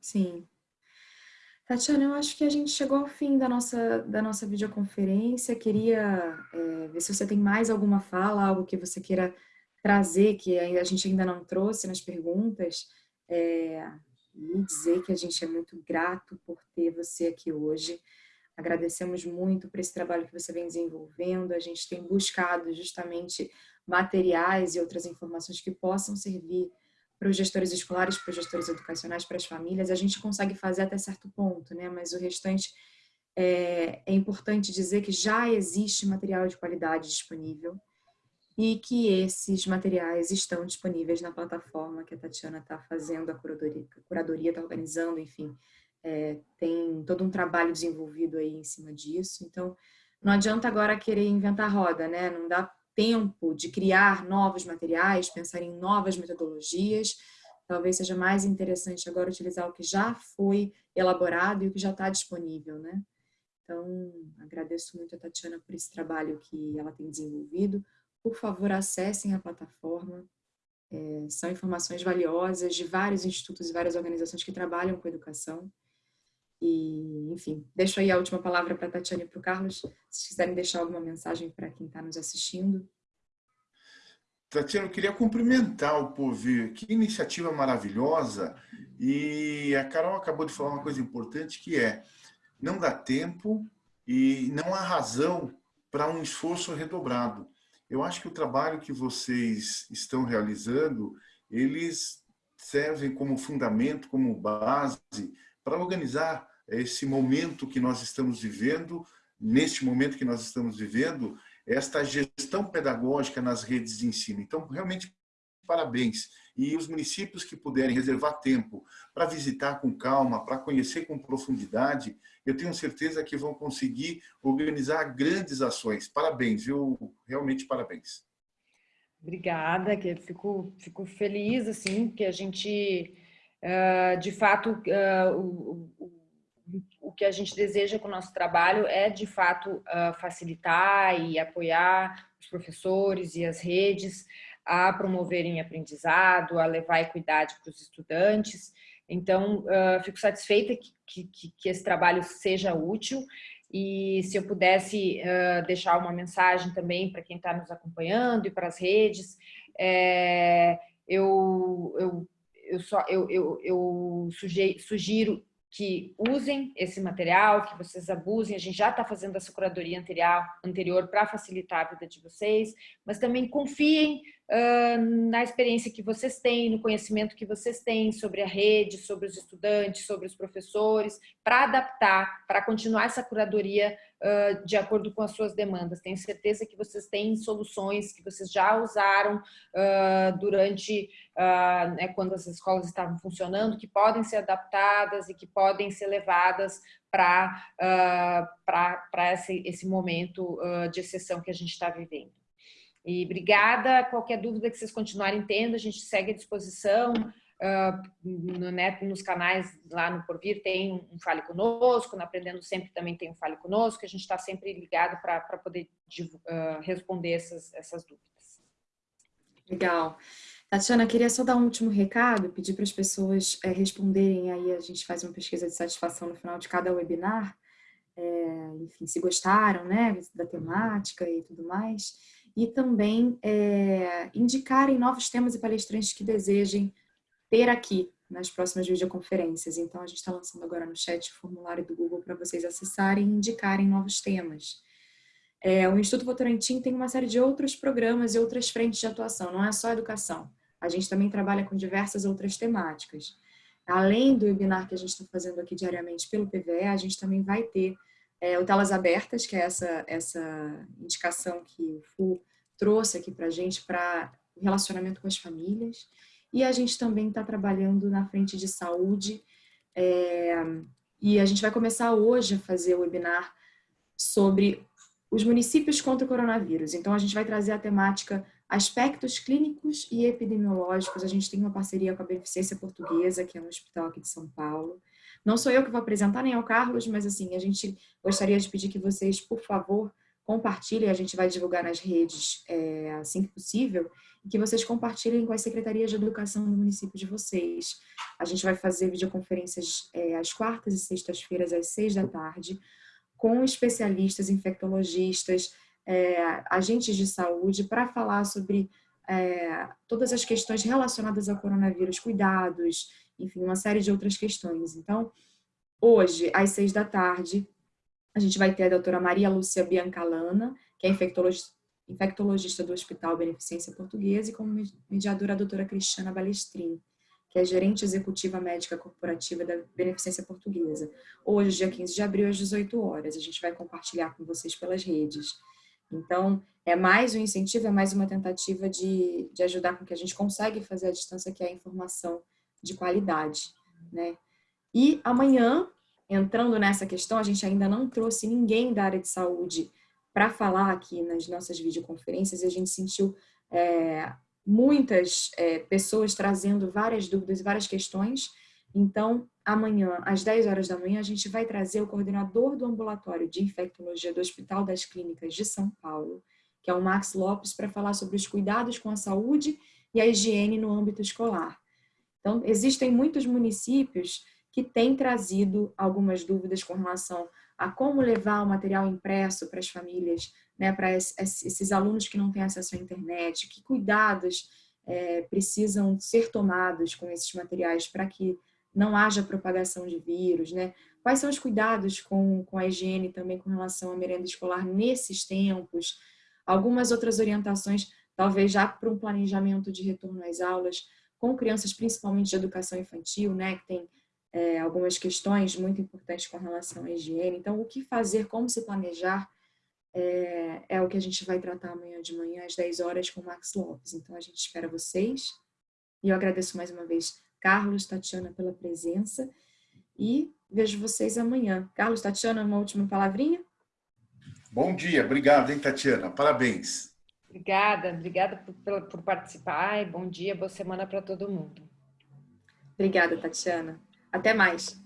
Sim, Tatiana, eu acho que a gente chegou ao fim da nossa, da nossa videoconferência. Queria é, ver se você tem mais alguma fala, algo que você queira trazer, que a gente ainda não trouxe nas perguntas. É, e dizer que a gente é muito grato por ter você aqui hoje. Agradecemos muito por esse trabalho que você vem desenvolvendo. A gente tem buscado justamente materiais e outras informações que possam servir para os gestores escolares, para os gestores educacionais, para as famílias, a gente consegue fazer até certo ponto, né? Mas o restante é, é importante dizer que já existe material de qualidade disponível e que esses materiais estão disponíveis na plataforma que a Tatiana está fazendo, a curadoria está organizando, enfim, é, tem todo um trabalho desenvolvido aí em cima disso. Então, não adianta agora querer inventar roda, né? Não dá tempo de criar novos materiais, pensar em novas metodologias. Talvez seja mais interessante agora utilizar o que já foi elaborado e o que já está disponível, né? Então, agradeço muito a Tatiana por esse trabalho que ela tem desenvolvido. Por favor, acessem a plataforma. É, são informações valiosas de vários institutos e várias organizações que trabalham com educação. E, enfim, deixo aí a última palavra para a Tatiana e para o Carlos, se quiserem deixar alguma mensagem para quem está nos assistindo. Tatiana, eu queria cumprimentar o Povir, que iniciativa maravilhosa, e a Carol acabou de falar uma coisa importante, que é, não dá tempo e não há razão para um esforço redobrado. Eu acho que o trabalho que vocês estão realizando, eles servem como fundamento, como base para organizar esse momento que nós estamos vivendo, neste momento que nós estamos vivendo, esta gestão pedagógica nas redes de ensino. Então, realmente, parabéns. E os municípios que puderem reservar tempo para visitar com calma, para conhecer com profundidade, eu tenho certeza que vão conseguir organizar grandes ações. Parabéns, viu? Realmente parabéns. Obrigada, que fico, fico feliz, assim, que a gente de fato, uh, o, o, que a gente deseja com o nosso trabalho é, de fato, uh, facilitar e apoiar os professores e as redes a promoverem aprendizado, a levar equidade para os estudantes. Então, fico satisfeita que, que, que, esse trabalho seja útil e se eu pudesse deixar uma mensagem também para quem está nos acompanhando e para as redes, é, eu, eu eu, só, eu, eu, eu sugiro que usem esse material, que vocês abusem. A gente já está fazendo essa curadoria anterior, anterior para facilitar a vida de vocês, mas também confiem na experiência que vocês têm, no conhecimento que vocês têm sobre a rede, sobre os estudantes, sobre os professores, para adaptar, para continuar essa curadoria uh, de acordo com as suas demandas. Tenho certeza que vocês têm soluções que vocês já usaram uh, durante, né, quando as escolas estavam funcionando, que podem ser adaptadas e que podem ser levadas para uh, esse, esse momento de exceção que a gente está vivendo. E obrigada. Qualquer dúvida que vocês continuarem tendo, a gente segue à disposição. Uh, no, né, nos canais lá no Porvir tem um Fale Conosco, no Aprendendo Sempre também tem um Fale Conosco, a gente está sempre ligado para poder uh, responder essas, essas dúvidas. Legal. Tatiana, queria só dar um último recado, pedir para as pessoas é, responderem, aí a gente faz uma pesquisa de satisfação no final de cada webinar, é, enfim, se gostaram, né, da temática e tudo mais, e também é, indicarem novos temas e palestrantes que desejem ter aqui nas próximas videoconferências. Então, a gente está lançando agora no chat o formulário do Google para vocês acessarem e indicarem novos temas. É, o Instituto Votorantim tem uma série de outros programas e outras frentes de atuação, não é só educação. A gente também trabalha com diversas outras temáticas. Além do webinar que a gente está fazendo aqui diariamente pelo PVE, a gente também vai ter é, o Telas Abertas, que é essa, essa indicação que o FU trouxe aqui para a gente para relacionamento com as famílias. E a gente também está trabalhando na frente de saúde. É, e a gente vai começar hoje a fazer o webinar sobre os municípios contra o coronavírus. Então, a gente vai trazer a temática aspectos clínicos e epidemiológicos, a gente tem uma parceria com a Beneficência Portuguesa, que é um hospital aqui de São Paulo. Não sou eu que vou apresentar, nem é o Carlos, mas assim, a gente gostaria de pedir que vocês, por favor, compartilhem, a gente vai divulgar nas redes é, assim que possível, e que vocês compartilhem com as secretarias de educação do município de vocês. A gente vai fazer videoconferências é, às quartas e sextas-feiras, às seis da tarde, com especialistas, infectologistas, é, agentes de saúde para falar sobre é, todas as questões relacionadas ao coronavírus, cuidados, enfim, uma série de outras questões. Então, hoje, às seis da tarde, a gente vai ter a doutora Maria Lúcia Biancalana, que é infectologista, infectologista do Hospital Beneficência Portuguesa, e como mediadora a doutora Cristiana Balestrin, que é gerente executiva médica corporativa da Beneficência Portuguesa. Hoje, dia 15 de abril, às 18 horas. A gente vai compartilhar com vocês pelas redes. Então, é mais um incentivo, é mais uma tentativa de, de ajudar com que a gente consiga fazer a distância, que é a informação de qualidade. Né? E amanhã, entrando nessa questão, a gente ainda não trouxe ninguém da área de saúde para falar aqui nas nossas videoconferências e a gente sentiu é, muitas é, pessoas trazendo várias dúvidas, várias questões. Então, amanhã, às 10 horas da manhã, a gente vai trazer o coordenador do ambulatório de infectologia do Hospital das Clínicas de São Paulo, que é o Max Lopes, para falar sobre os cuidados com a saúde e a higiene no âmbito escolar. Então, existem muitos municípios que têm trazido algumas dúvidas com relação a como levar o material impresso para as famílias, né, para esses alunos que não têm acesso à internet, que cuidados é, precisam ser tomados com esses materiais para que não haja propagação de vírus, né? Quais são os cuidados com, com a higiene também com relação à merenda escolar nesses tempos? Algumas outras orientações, talvez já para um planejamento de retorno às aulas, com crianças principalmente de educação infantil, né? Que tem é, algumas questões muito importantes com relação à higiene. Então, o que fazer, como se planejar, é, é, o que a gente vai tratar amanhã de manhã, às 10 horas, com o Max Lopes. Então, a gente espera vocês. E eu agradeço mais uma vez Carlos, Tatiana, pela presença. E vejo vocês amanhã. Carlos, Tatiana, uma última palavrinha? Bom dia, obrigado, hein, Tatiana? Parabéns. Obrigada, obrigada por, por participar e bom dia, boa semana para todo mundo. Obrigada, Tatiana. Até mais.